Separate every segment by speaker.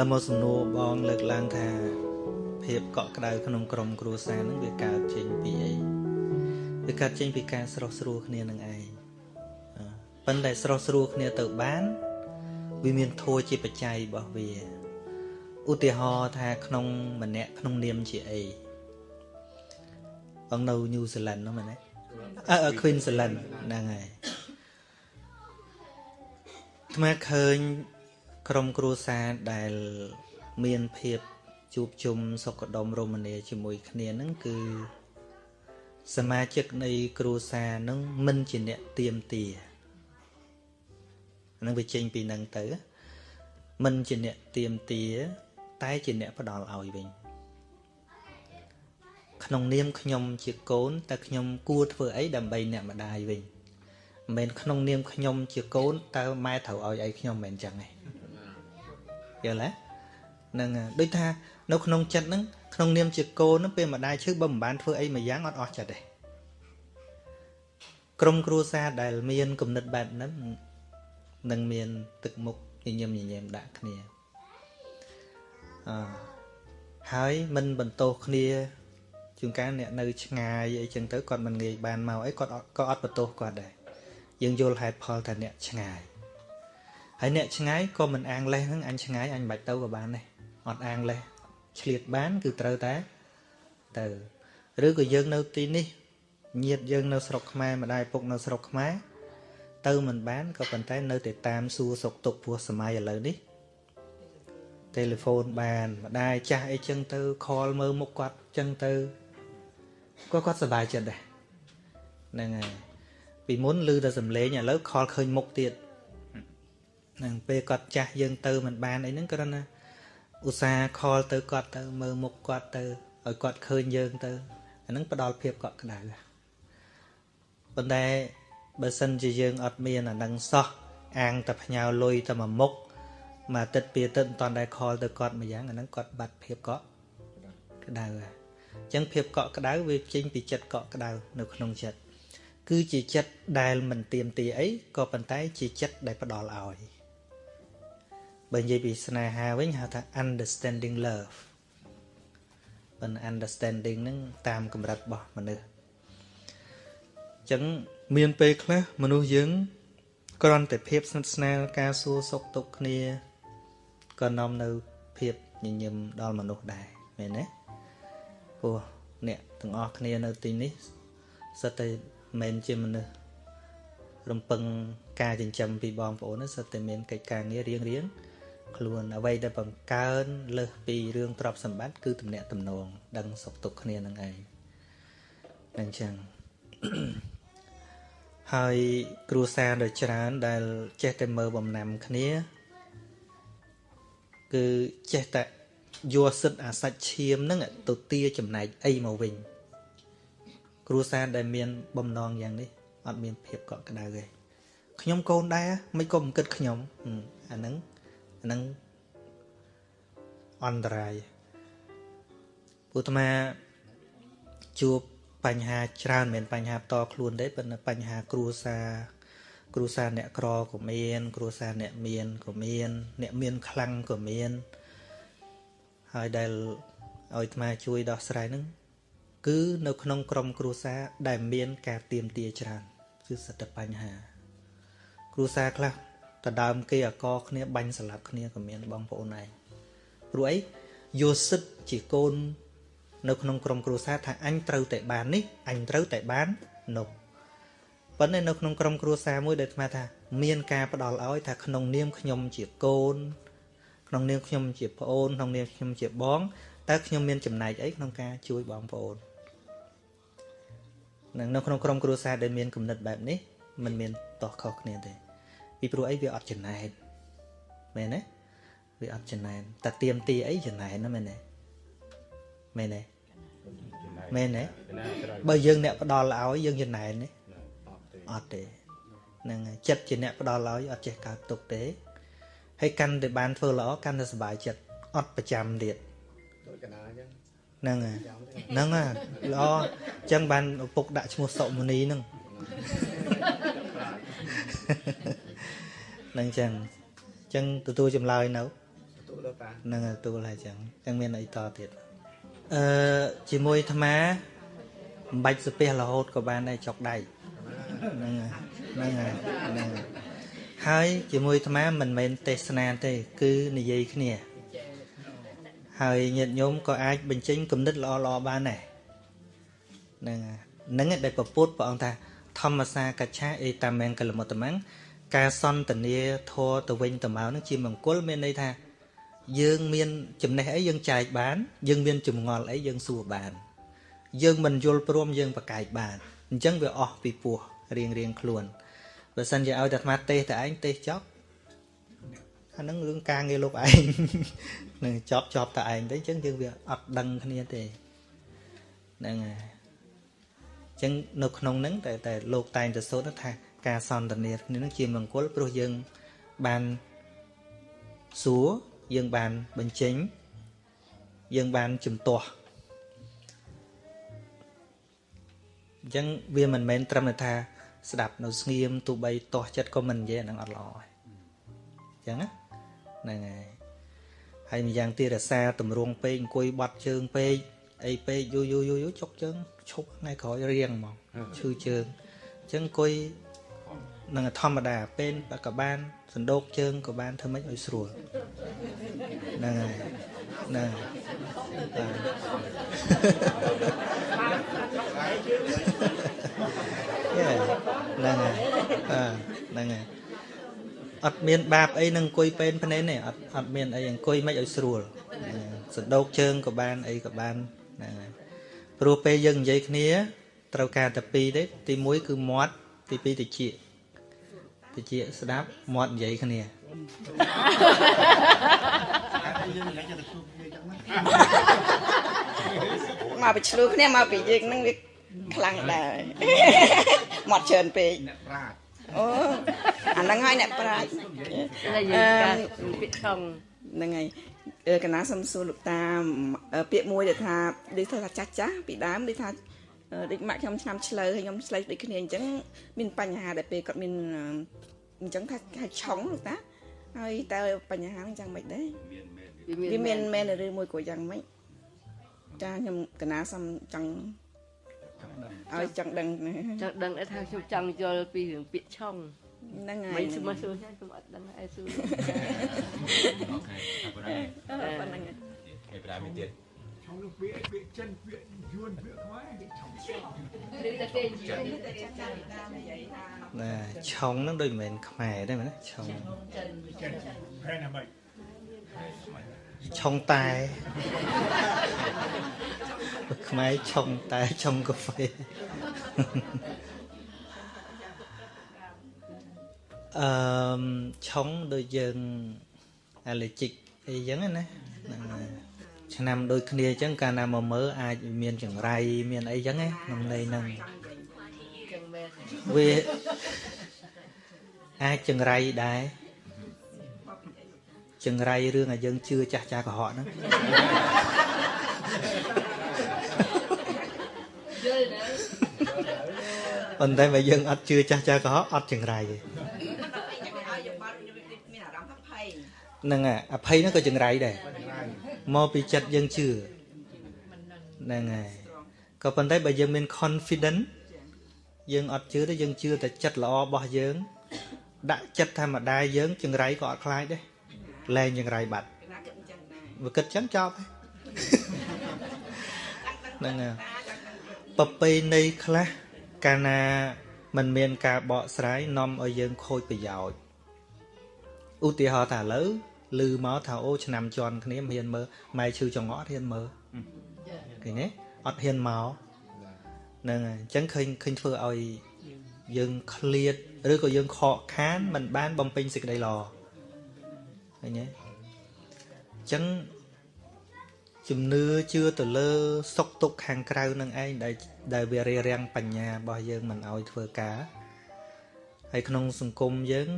Speaker 1: លមកសំណួរបងលើកឡើងថាភាពកក់ក្ដៅក្នុងក្រុមគ្រួសារនឹងវាកើតចេញពីអីវាកើតចេញពីការស្រស់ស្រួលគ្នានឹងឯងប៉ុន្តែស្រស់ស្រួលគ្នាទៅបានវាមានធัวជាបច្ច័យរបស់វាឧទាហរណ៍ថាក្នុងម្នាក់ក្នុងនាមជាអីបងនៅញូហ្សេឡង់នោះមែនទេអឺ Queensland ហ្នឹងហើយថ្មឃើញ ក្រុមគ្រួសារដែលមានភាពជួបជុំសុខដុមរមនាជាមួយគ្នានឹងគឺសមាជិកនៃគ្រួសារនឹងមិនជាអ្នកទៀមទានឹងវាចេញពីនឹងទៅ មិនជាអ្នកទៀមទា តែជាអ្នកផ្ដល់ឲ្យវិញក្នុងនាមខ្ញុំជាកូនតើខ្ញុំគួរធ្វើអីដើម្បីអ្នកម្ដាយវិញមិនមែនក្នុងនាមខ្ញុំជាកូនតើម៉ែត្រូវឲ្យអីខ្ញុំមិនមែនចឹងទេ យល់ទេហ្នឹងដូចថានៅក្នុងចិត្តហ្នឹងក្នុងនាមជាកូនហ្នឹងពេលម្ដាយឈឺបើមិនបានធ្វើអីមួយយ៉ាងអត់អស់ចិត្តទេក្រុមគ្រួសារដែលមានគំនិតបែបហ្នឹងនឹងមានទឹកមុខញញឹមញញែមដាក់គ្នាអឺហើយមិនបន្តោសគ្នាជួនកាលអ្នកនៅឆ្ងាយអីចឹងទៅគាត់មិនងាយបានមកអីគាត់ក៏អត់បន្ទោសគាត់ដែរយើងយល់ហេតុផលថាអ្នកឆ្ងាយ ហើយអ្នកឆ្ងាយក៏មិនអាងលេះហ្នឹងអញឆ្ងាយអញមិនបាច់ទៅក៏បានដែរអត់អាងលេះឆ្លៀតបាន គឺត្រូវតែទៅឬក៏យើងនៅទីនេះញាតយើងនៅស្រុកខ្មែរម្ដាយពុកនៅស្រុកខ្មែរទៅមិនបានក៏ប៉ុន្តែនៅតែតាមសួរសុខទុក្ខព្រោះសម័យឥឡូវនេះទូរស័ព្ទបានម្ដាយចាស់អីចឹងទៅខលមើលមុខគាត់ចឹងទៅក៏គាត់សប្បាយចិត្តដែរហ្នឹងហើយពីមុនឮតែសំឡេងឥឡូវខលឃើញមុខទៀតហ្នឹងពេលគាត់ចាស់យើងទៅមិនបានអីហ្នឹងគ្រាន់តែឧស្សាហ៍ខលទៅគាត់ទៅមើលមុខគាត់ទៅឲ្យគាត់ឃើញយើងទៅអាហ្នឹងផ្ដល់ភាពកក់ក្ដៅប៉ុន្តែបើសិនជាយើងអត់មានអានឹងសោះអាងតែផ្ញើលុយតែមួយមុខមួយអាទិត្យពីរអាទិត្យមិនតាន់ដែរខលទៅគាត់មួយយ៉ាងអាហ្នឹងគាត់បាត់ភាពកក់ក្ដៅហើយអញ្ចឹងភាពកក់ក្ដៅវាចេញពីចិត្តកក់ក្ដៅនៅក្នុងចិត្តគឺជាចិត្តដែលមិនទៀមទាអីក៏ប៉ុន្តែជាចិត្តដែលផ្ដល់ឲ្យ បើនិយាយពីស្នេហាវិញហៅថា understanding love ប៉ុន្តែ understanding ហ្នឹងតាមកម្រិតរបស់មនុស្សអញ្ចឹងមានពេលខ្លះមនុស្សយើងគ្រាន់តែភាពស្និទ្ធស្នាលការសួរសុខទុក្ខគ្នាក៏នាំនៅភាពញញឹមដល់មនុស្សដែរមែនទេព្រោះអ្នកទាំងអស់គ្នានៅទីនេះសិតតែមិនជាមនុស្សរំពឹងការចិញ្ចឹមពីបងប្អូនសិតតែមានកិច្ចការងាររៀងរៀង ខ្លួនអ្វីដែលបង្កើនលើសពីរឿងទ្រព្យសម្បត្តិគឺទំនាក់ទំនង ដឹងសុខទុក្ខគ្នានឹងឯងអញ្ចឹងហើយគ្រួសារដ៏ច្រើន ដែលចេះតែមើលបំណាំគ្នា គឺចេះតែយកសិទ្ធអាសាច់ឈាមហ្នឹងទៅទាចំណែកអីមកវិញ គ្រួសារដែលមាន បំណងយ៉ាងនេះអត់មានភាពកក់ក្ដៅទេខ្ញុំកូនដែរមិនក៏មិនគិតខ្ញុំអាហ្នឹងអាហ្នឹងអន្តរាយពុទ្ធមាជួបបញ្ហាច្រើនមិនមែនបញ្ហាផ្ទាល់ខ្លួនទេប៉ុន្តែបញ្ហាគ្រួសារគ្រួសារអ្នកក្រក៏មាន គ្រួសារអ្នកមានក៏មាន អ្នកមានខ្លាំងក៏មានហើយដែលឲ្យអាត្មាជួយដោះស្រាយនឹងគឺនៅក្នុងក្រុមគ្រួសារដែលមាន ការទៀមទាច្រើនគឺសិតតែបញ្ហា គ្រួសារខ្លះ តដើមគេអកគ្នាបាញ់ស្លាប់គ្នាក៏មានបងប្អូនឯងព្រោះអីយកសិទ្ធជាកូន នៅក្នុងក្រុមគ្រួសារថាអញត្រូវតែបាននេះអញត្រូវតែបាននោះប៉ុន្តែនៅក្នុងក្រុមគ្រួសារមួយដែលអាថា មានការផ្ដល់ឲ្យថាក្នុងនាមខ្ញុំជាកូន ក្នុងនាមខ្ញុំជាប្អូនក្នុងនាមខ្ញុំជាបងតើខ្ញុំមានចំណែកអីក្នុងការជួយបងប្អូននឹងនៅក្នុងក្រុមគ្រួសារដែលមានគំនិតបែបនេះมันមានតោះខុសគ្នាទេ ពីព្រោះអីវាអត់ចំណែនមែនទេវាអត់ចំណែនតែទៀមទីអីចំណែនណាមែនទេមែនទេមែនទេបើយើងអ្នកផ្ដល់ឲ្យយើងចំណែនទេអត់ទេហ្នឹងចិត្តជាអ្នកផ្ដល់ឲ្យអត់ចេះកើតទុកទេហើយកាន់តែបានធ្វើល្អកាន់តែសុបាយចិត្តអត់ប្រចាំទៀតដូចកណាអញ្ចឹងហ្នឹងហ្នឹងល្អអញ្ចឹងបានឪពុកដាក់ឈ្មោះសុមនីហ្នឹង ហ្នឹងអញ្ចឹងអញ្ចឹងទទួលចម្លើយនៅ
Speaker 2: លោកតា
Speaker 1: នឹងទទួលហើយចឹងចឹងមានអីតទៀតអឺជាមួយអាត្មាមិនបាច់ស្ពះរហូតក៏បានដែរចុកដៃហ្នឹងហើយហ្នឹងហើយហ្នឹងហើយហើយជាមួយអាត្មាមិនមែនទេសនាទេ គឺនិយាយគ្នា ហើយញាតិញោមក៏អាចបញ្ចេញគំនិតល្អៗបានដែរហ្នឹងហើយហ្នឹងឯងដែលពពុទ្ធព្រះអង្គថាធម្មសាកច្ឆាអេតាមង្គលមុតតមង្គ ការសន្ទនាធរទៅវិញទៅមកហ្នឹងជាមង្គលមានន័យថា យើងមានចំណេះអីយើងចែកបាន យើងមានចម្ងល់អីយើងសួរបាន យើងមិនយល់ព្រមយើងប្រកែកបានអញ្ចឹងវាអស់ពីពោះរៀងរៀងខ្លួនបើសិនជាឲ្យតែអាត្មាទេសតែឯងទេសចប់អាហ្នឹងរឿងការងារលោកឯងនឹងចប់ចប់តែឯងទៅអញ្ចឹងយើងវាអត់ដឹងគ្នាទេហ្នឹងហើយអញ្ចឹងនៅក្នុងហ្នឹងតែតែលោកតែងតែសូត្រថា ការសន្ទនាគ្នាហ្នឹងជាមង្គលព្រោះយើងបានសួរយើងបានបញ្ចេញ យើងបានជំទាស់អញ្ចឹងវាមិនមែនត្រឹមតែថា ស្ដាប់នៅស្ងៀមទោះបីទាស់ចិត្តក៏មិននិយាយអាហ្នឹងអត់ល្អហើយអញ្ចឹងណាហ្នឹងហើយហើយម្យ៉ាងទៀតរសាតម្រងពេកអង្គុយបាត់ជើងពេកអីពេកយូរយូរយូរយូរចុកជើងឈប់ថ្ងៃក្រោយរៀងហ្មងឈឺជើងអញ្ចឹងអង្គុយ នឹងធម្មតាពេលក៏បានសណ្ដោកជើងក៏បានធ្វើម៉េចឲ្យស្រួលហ្នឹងហើយហ្នឹងហើយហ្នឹងហើយអឺហ្នឹងហើយអត់មានបាបអីនឹងអង្គុយពេនភ្នែនទេអត់អត់មានអីអង្គុយមិនឲ្យស្រួលសណ្ដោកជើងក៏បានអីក៏បានហ្នឹងហើយព្រោះពេលយើងនិយាយគ្នា ត្រូវការតែពីរទេទី1គឺមាត់ទី2តិច តិចស្ដាប់មាត់និយាយគ្នា
Speaker 2: យើងមិនអាចទៅជួបគ្នាចឹងណា
Speaker 3: មកពីឆ្លូគ្នាមកពីយើងហ្នឹងវាខ្លាំងដែរមកច្រើនពេក
Speaker 2: អ្នកប្រាជ្ញ
Speaker 3: អូអាហ្នឹងហើយអ្នកប្រាជ្ញ
Speaker 4: តែយើងការពាក្យឆុង
Speaker 3: ហ្នឹងហើយកណាសំសួរលោកតាអឺពាក្យមួយដែលថាដូចថាចាស់ចាស់ពីដើមដូចថាអឺ ដូចម៉ាក់ខ្ញុំឆ្នាំឆ្លើហើយខ្ញុំឆ្លើយដូចគ្នាអញ្ចឹងមានបញ្ហាដែលពេលគាត់មានអឺអញ្ចឹងថាថាឆុងលោកតាហើយតើបញ្ហាហ្នឹងយ៉ាងម៉េចដែរវាមានមែនឬមួយក៏យ៉ាងម៉េចចាខ្ញុំកណាសំចង់ឲ្យចង់ដឹងណា
Speaker 4: ចង់ដឹងថាខ្ញុំចង់យល់ពីរឿងពាក្យឆុង
Speaker 3: ហ្នឹងហើ
Speaker 4: មិ
Speaker 3: យ
Speaker 4: ញស្មើសួរខ្ញុំអត់ដឹងឯសួរ
Speaker 5: អូខេអរគុណហើយ
Speaker 3: ប៉ុណ្ណឹង
Speaker 5: គេប្រាមានទៀត
Speaker 6: ឆុងនឹងពាក្យពាក្យចិនពាក្យ យួនពាក្យខ្មែរឆុង
Speaker 4: ឬតែគេនិយាយ
Speaker 1: ណាឆុងហ្នឹងដូចមិនមែនខ្មែរទេមែនទេឆុង
Speaker 6: ចិនប្រែណាមិញ
Speaker 1: ឆុងតែខ្មែរឆុងតែឆុងកាហ្វេអឺមឆុងដូចយើង allergic អីចឹងណាហ្នឹងហើយ ឆ្នាំដូចគ្នាអញ្ចឹងកាលណាមកមើលអាចមានចង្រៃមានអីចឹងណាក្នុងន័យហ្នឹង
Speaker 4: ចឹងមែន
Speaker 1: វាអាចចង្រៃដែរចង្រៃរឿងឲ្យយើងជឿចាស់ចាស់កុហកហ្នឹង
Speaker 4: យល់ណា
Speaker 1: ប៉ុន្តែបើយើងអត់ជឿចាស់ចាស់កុហកអត់ចង្រៃទេ
Speaker 3: មានអារម្មណ៍ថាភ័យ
Speaker 1: ហ្នឹងហើយអភ័យហ្នឹងក៏ចង្រៃដែរ មកពីចិត្តយើងជឿហ្នឹងហើយក៏ប៉ុន្តែបើយើងមាន confidence យើងអត់ជឿទេយើងជឿតែចិត្តល្អរបស់យើង ដាក់ចិត្តថាម្ដាយយើងចង្រៃក៏អត់ខ្លាចដែរលែងចង្រៃបាត់
Speaker 3: ណាគិតអញ្ចឹងដែរ
Speaker 1: វាគិតចឹងចប់ហើយហ្នឹងហើយប្រពៃណីខ្លះកាលណាมันមានការបកស្រាយនាំឲ្យយើងខូចប្រយោជន៍ឧទាហរណ៍ថាឥឡូវ ឮមកថាអូឆ្នាំជន់គ្នាមិនហ៊ានមើលម៉ែឈឺចង្អកអត់ហ៊ានមើលឃើញទេអត់ហ៊ានមកហ្នឹងហើយអញ្ចឹងឃើញឃើញធ្វើឲ្យយើងឃ្លាតឬក៏យើងខកខានមិនបានបំពេញសេចក្តីល្អឃើញទេអញ្ចឹងជំនឿជឿទៅលើ សុខទុក្ខខាងក្រៅនឹងឯងដែលដែលវារារាំងបញ្ញារបស់យើងមិនឲ្យធ្វើការហើយក្នុងសង្គមយើង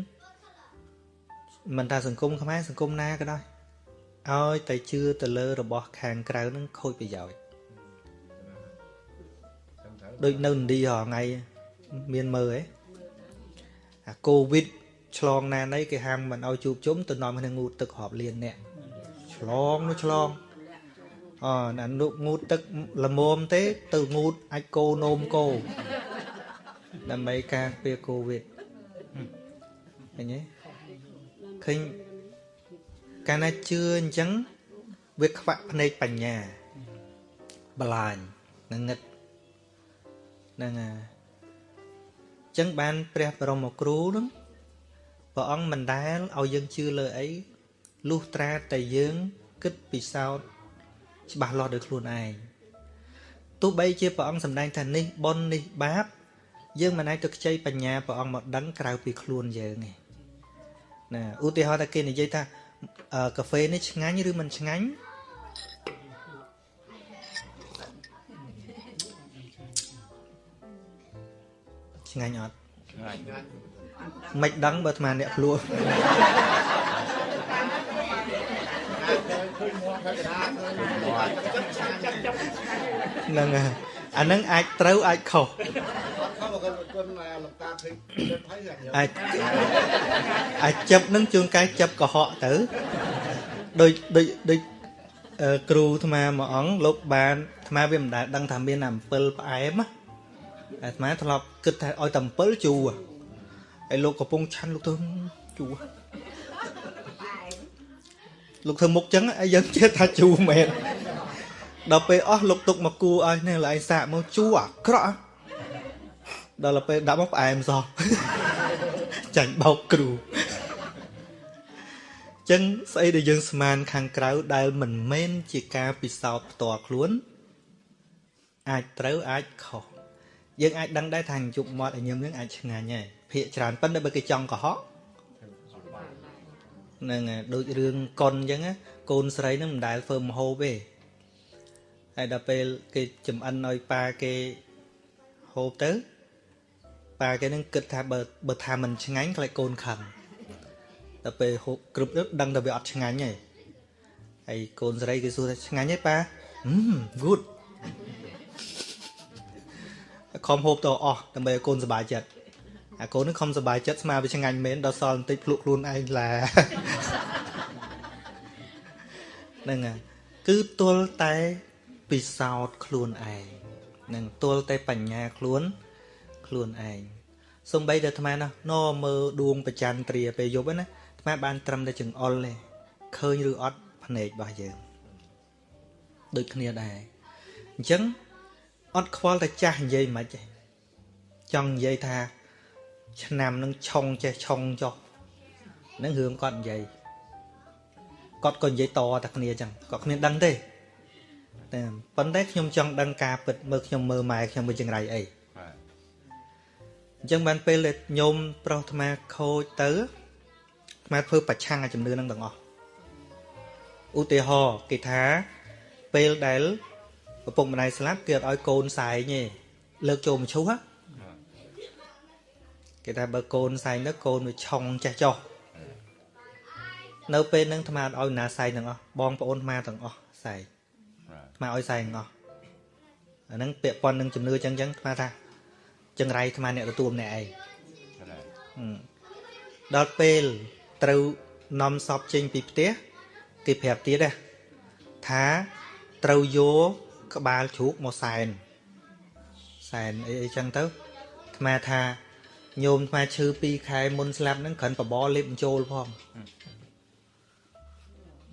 Speaker 1: មិនថាសង្គមខ្មែរសង្គមណាក៏ដោយឲ្យតែជឿទៅលើរបស់ខាងក្រៅនឹងខូចប្រយោជន៍ដូចនៅឥណ្ឌារាល់ថ្ងៃមានមើលហ៎អាកូវីដឆ្លងណានៃគេហាមមិនឲ្យជួបជុំទៅនាំគ្នាងូតទឹករាប់លានអ្នកឆ្លងនោះឆ្លងអណានុងូតទឹកល្មមទេ ទៅងូតអាចគោនោមគោដើម្បីការពារកូវីដឃើញទេ ឃើញកាលណាជឿអញ្ចឹងវាខ្វាក់ភ្នែកបញ្ញាបលាញនឹងងឹតហ្នឹងហើយអញ្ចឹងបានព្រះបរមគ្រូនឹងព្រះអង្គមិនដែលឲ្យយើងជឿលើអីលុះត្រាតែយើងគិតពិសោធន៍ច្បាស់លាស់ដោយខ្លួនឯងទោះបីជាព្រះអង្គសម្ដែងថានេះបុណ្យនេះបាប យើងមិនអាចទៅខ្ចីបញ្ញាព្រះអង្គមកដឹងក្រៅពីខ្លួនយើងទេ ណាឧទាហរណ៍ថាគេនិយាយថាអឺកាហ្វេនេះឆ្ងាញ់ឬមិនឆ្ងាញ់ឆ្ងាញ់អត់
Speaker 5: ឆ្ងាញ់
Speaker 1: មិនដឹងបើអាត្មាអ្នកភ្លោះហ្នឹងហើយអាហ្នឹងអាចត្រូវអាចខុស
Speaker 2: អត់ខំគាត់គាត់លោកតាឃើញគាត់ហើយយ៉ាង
Speaker 1: អាចអាចចាប់នឹងជួនកាយចាប់កុហកទៅដូចដូចដូចអឺគ្រូអាត្មាមួយអង្គលោកបានអាត្មាវាមិនដែលដឹងថាមានអំពិលផ្អែមណាអាត្មាធ្លាប់គិតថាឲ្យតែអំពិលជូរហើយលោកកំពុងឆាន់លោកទៅជូរលោកធ្វើមុខចឹងហើយយើងជឿថាជូរមែនដល់ពេលអស់លោកទុកមកគូឲ្យនេះឡើយសាកមកជូរអាក្រក់ ដល់ពេលដាក់មកផ្អែមសោះចាញ់បោកគ្រូចឹងស្អីដែលយើងស្មានខាងក្រៅដែលមិនមែនជាការពិសោធន៍ផ្ទាល់ខ្លួន អាចត្រូវអាចខុសយើងអាចដឹងដែរថាជប់មាត់ឲ្យញឹមនឹងអាចឆ្ងាញ់ហើយភាកច្រើនប៉ុន្តែបើគេចង់កុហកហ្នឹងហើយដូចរឿងកុនអញ្ចឹងណាកូនស្រីនឹងមិនដែលធ្វើមហូបទេហើយដល់ពេលគេចំអិនឲ្យប៉ាគេហូបទៅ ប៉ាគេនឹងគិតថាបើបើថាមិនឆ្ងាញ់ខ្លាចកូនខឹងដល់ពេលហូបគ្រប់ទៅដឹងថាវាអត់ឆ្ងាញ់ហើយហើយកូនស្រីគេសួរថាឆ្ងាញ់ទេប៉ាហឹម good ខំហូបទៅអស់ដើម្បីឲ្យកូនសប្បាយចិត្តអាកូននឹងខំសប្បាយចិត្តស្មាវាឆ្ងាញ់មែនដល់សល់បន្តិចភ្លក់ខ្លួនឯងឡាហ្នឹងហើយគឺទល់តែពិសោធន៍ខ្លួនឯងនឹងទល់តែបញ្ញាខ្លួន ខ្លួនឯងសំបីតែអាត្មាណាណមើលដួងប្រច័នត្រាពេលយប់ហ្នឹងណាអាត្មាបានត្រឹមតែចង្អុលទេឃើញឬអត់ភ្នែករបស់យើងដូចគ្នាដែរអញ្ចឹងអត់ខ្វល់តែចាស់និយាយមិនទេចង់និយាយថា ឆ្នាំនឹងឆុងចេះឆុងចុះនឹងរឿងគាត់និយាយគាត់ក៏និយាយតតែគ្នាអញ្ចឹងគាត់គ្មានដឹងទេតែប៉ុន្តែខ្ញុំចង់ដឹងការពិតមើលខ្ញុំមើលម៉ែខ្ញុំមើលចង្រៃអី
Speaker 5: បាទ
Speaker 1: អញ្ចឹងបានពេលដែលញោមប្រុសអាត្មាខូចទៅអាត្មាធ្វើប្រឆាំងអាជំនឿនឹងទាំងអស់ឧទាហរណ៍គេថាពេលដែលឪពុកម្ដាយស្លាប់គេអត់ឲ្យកូនសែងទេលើកចូលមឈូសហ៎គេថាបើកូនសែងទៅកូនវាឆុងចេះចោះនៅពេលហ្នឹងអាត្មាអត់ឲ្យណាសែងទាំងអស់បងប្អូនអាត្មាទាំងអស់សែង
Speaker 5: បាទ
Speaker 1: អាត្មាឲ្យសែងទាំងអស់អាហ្នឹងពាក់ព័ន្ធនឹងជំនឿចឹងចឹងអាត្មាថា ចង្រៃអាត្មាអ្នកទទួលម្នាក់ឯង
Speaker 5: បាទ
Speaker 1: ហឹមដល់ពេលត្រូវនាំសពចេញពីផ្ទះគេប្រាប់ទៀតណាថាត្រូវយកក្បាលជ្រូកមកសែនសែនអីអីចឹងទៅអាត្មាថាញោមអាត្មាឈឺ2ខែមុនស្លាប់ហ្នឹងគ្រាន់បបរលេបបញ្ចូលផង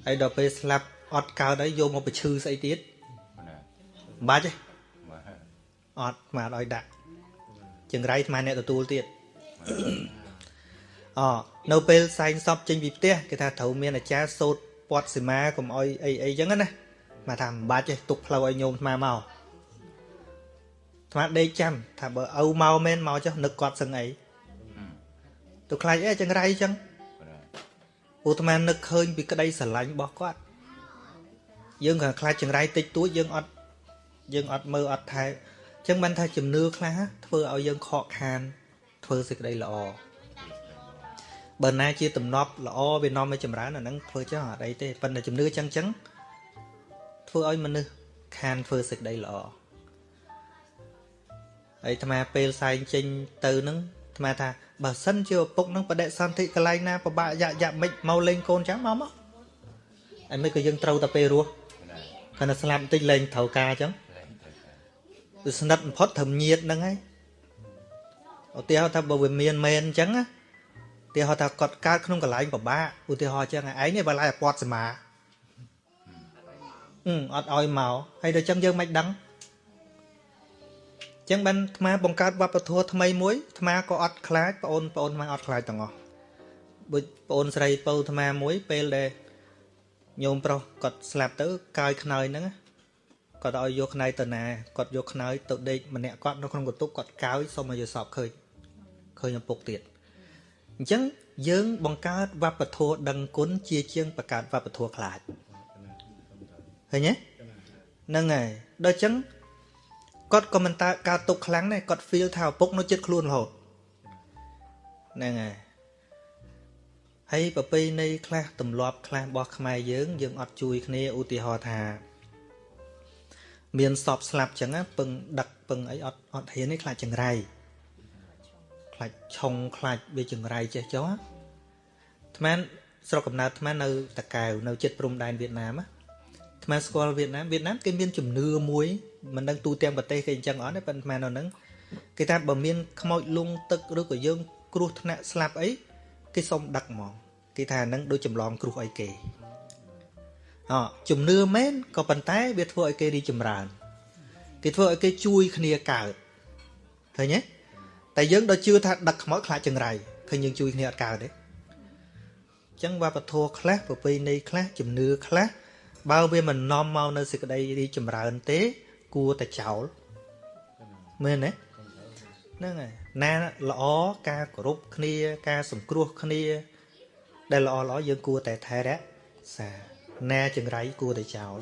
Speaker 1: ហើយដល់ពេលស្លាប់អត់កើតហើយយកមកបញ្ឈឺស្អីទៀត
Speaker 5: បាទ
Speaker 1: មិនបាច់ទេ
Speaker 5: បាទ
Speaker 1: អត់អាត្មាអត់ឲ្យដាក់ ចង្រៃអាត្មាអ្នកទទួលទៀតអនៅពេលសែងសពចេញពីផ្ទះគេថាត្រូវមានអាចារ្យសូត្រពាត់សីមាកុំអោយអីអីចឹងណាមកថាមិនបាច់ទេទុកផ្លូវឲ្យញោមអាត្មាមកអាត្មាដេកចាំថាបើឪមកមែនមកចុះនឹកគាត់សឹងអីទៅខ្លាចអីចង្រៃចឹង
Speaker 5: បាទ
Speaker 1: ឧស្មានឹកឃើញពីក្តីស្រឡាញ់របស់គាត់យើងក៏ខ្លាចចង្រៃតិចតួចយើងអត់យើងអត់មើលអត់ថែអញ្ចឹងបានថាជំនឿខ្លះធ្វើឲ្យយើងខកខាន ធ្វើសេចក្តីល្អបើណាជាទំនប់ល្អវានាំឲ្យចម្រើនអាហ្នឹងធ្វើចឹងអត់អីទេប៉ុន្តែជំនឿចឹងចឹងធ្វើឲ្យមនុស្សខានធ្វើសេចក្តីល្អហើយអាត្មាពេលសែងចេញទៅហ្នឹងអាត្មាថាបើសិនជាឪពុកហ្នឹងបដិសន្ធិកន្លែងណាពិបាកយ៉ាក់យ៉ាក់មិនមកលេងកូនចាំមកមកហើយមិនក៏យើងត្រូវតែពេលរស់
Speaker 5: ណា
Speaker 1: គាត់តែស្លាប់បន្តិចលែងត្រូវការអញ្ចឹង
Speaker 5: លែងទៅការ
Speaker 1: វាស្និទ្ធបំផុតត្រឹមញាតហ្នឹងហើយឧទាហរណ៍ថាបើវាមានមែនអញ្ចឹងណាឧទាហរណ៍ថាគាត់កើតក្នុងកន្លែងពិបាកឧទាហរណ៍អញ្ចឹងឯងនេះបើឡាយឲ្យពាត់សមាអឺអត់ឲ្យមកហើយដល់អញ្ចឹងយើងមិនដឹងអញ្ចឹងបានអាត្មាបង្កើតវប្បធម៌ថ្មីមួយអាត្មាក៏អត់ខ្លាចបងអូនបងអូនអាត្មាអត់ខ្លាចទាំងអស់ដូចបងអូនស្រីពៅអាត្មាមួយពេលដែលញោមប្រុសគាត់ស្លាប់ទៅកាយខ្នើយហ្នឹងណា គាត់ឲ្យយកខ្នើយទៅណាគាត់យកខ្នើយទៅដេកម្នាក់គាត់នៅក្នុងកន្ទប់គាត់កោយសុំឲ្យយកសពឃើញឃើញឪពុកទៀតអញ្ចឹងយើងបង្កើតវប្បធម៌ដឹងគុណជាជាងបង្កើតវប្បធម៌ខ្លាចឃើញទេហ្នឹងហើយដល់អញ្ចឹងគាត់ក៏មិនតើកើតទុកខ្លាំងដែរគាត់ feel ថាឪពុកនៅចិត្តខ្លួនរហូតហ្នឹងហើយហើយប្រពៃណីខ្លះទម្លាប់ខ្លះរបស់ខ្មែរយើងយើងអត់ជួយគ្នាឧទាហរណ៍ថា មានសពស្លាប់ចឹងណាពឹងដឹកពឹងអីអត់អត់ហ៊ានទេខ្លាចចង្រៃខ្លាចឆុងខ្លាចវាចង្រៃចេះចុះអាថ្មស្រុកកំណើតថ្មនៅតកែវនៅជិតព្រំដែនវៀតណាមណាថ្មស្គាល់វៀតណាមវៀតណាមគេមានជំនឿមួយមិនដឹងទូទាំងប្រទេសគេអញ្ចឹងអត់ទេប៉ុន្តែថ្មនៅហ្នឹងគេថាបើមានខ្មោចលងទឹកឬក៏យើងគ្រោះថ្នាក់ស្លាប់អីគេសុំដឹកហ្មងគេថាហ្នឹងដូចចម្លងគ្រោះអីគេ អជំនឿមែនក៏ប៉ុន្តែវាធ្វើឲ្យគេរីកចម្រើន គេធ្វើឲ្យគេជួយគ្នាកើតឃើញទេតែយើងដល់ជឿថាដឹកខ្មោចខ្លាចចង្រៃឃើញយើងជួយគ្នាអត់កើតទេអញ្ចឹងវប្បធម៌ខ្លះប្រពៃណីខ្លះជំនឿខ្លះបើវាមិននាំមកនៅសេចក្តីរីកចម្រើនទេ គួរតែចោលមែនទេហ្នឹងហើយណាល្អការគោរពគ្នា ការសង្គ្រោះគ្នា ដែលល្អល្អយើងគួរតែថែរក្សា ណាចង្រៃគួរតែចោល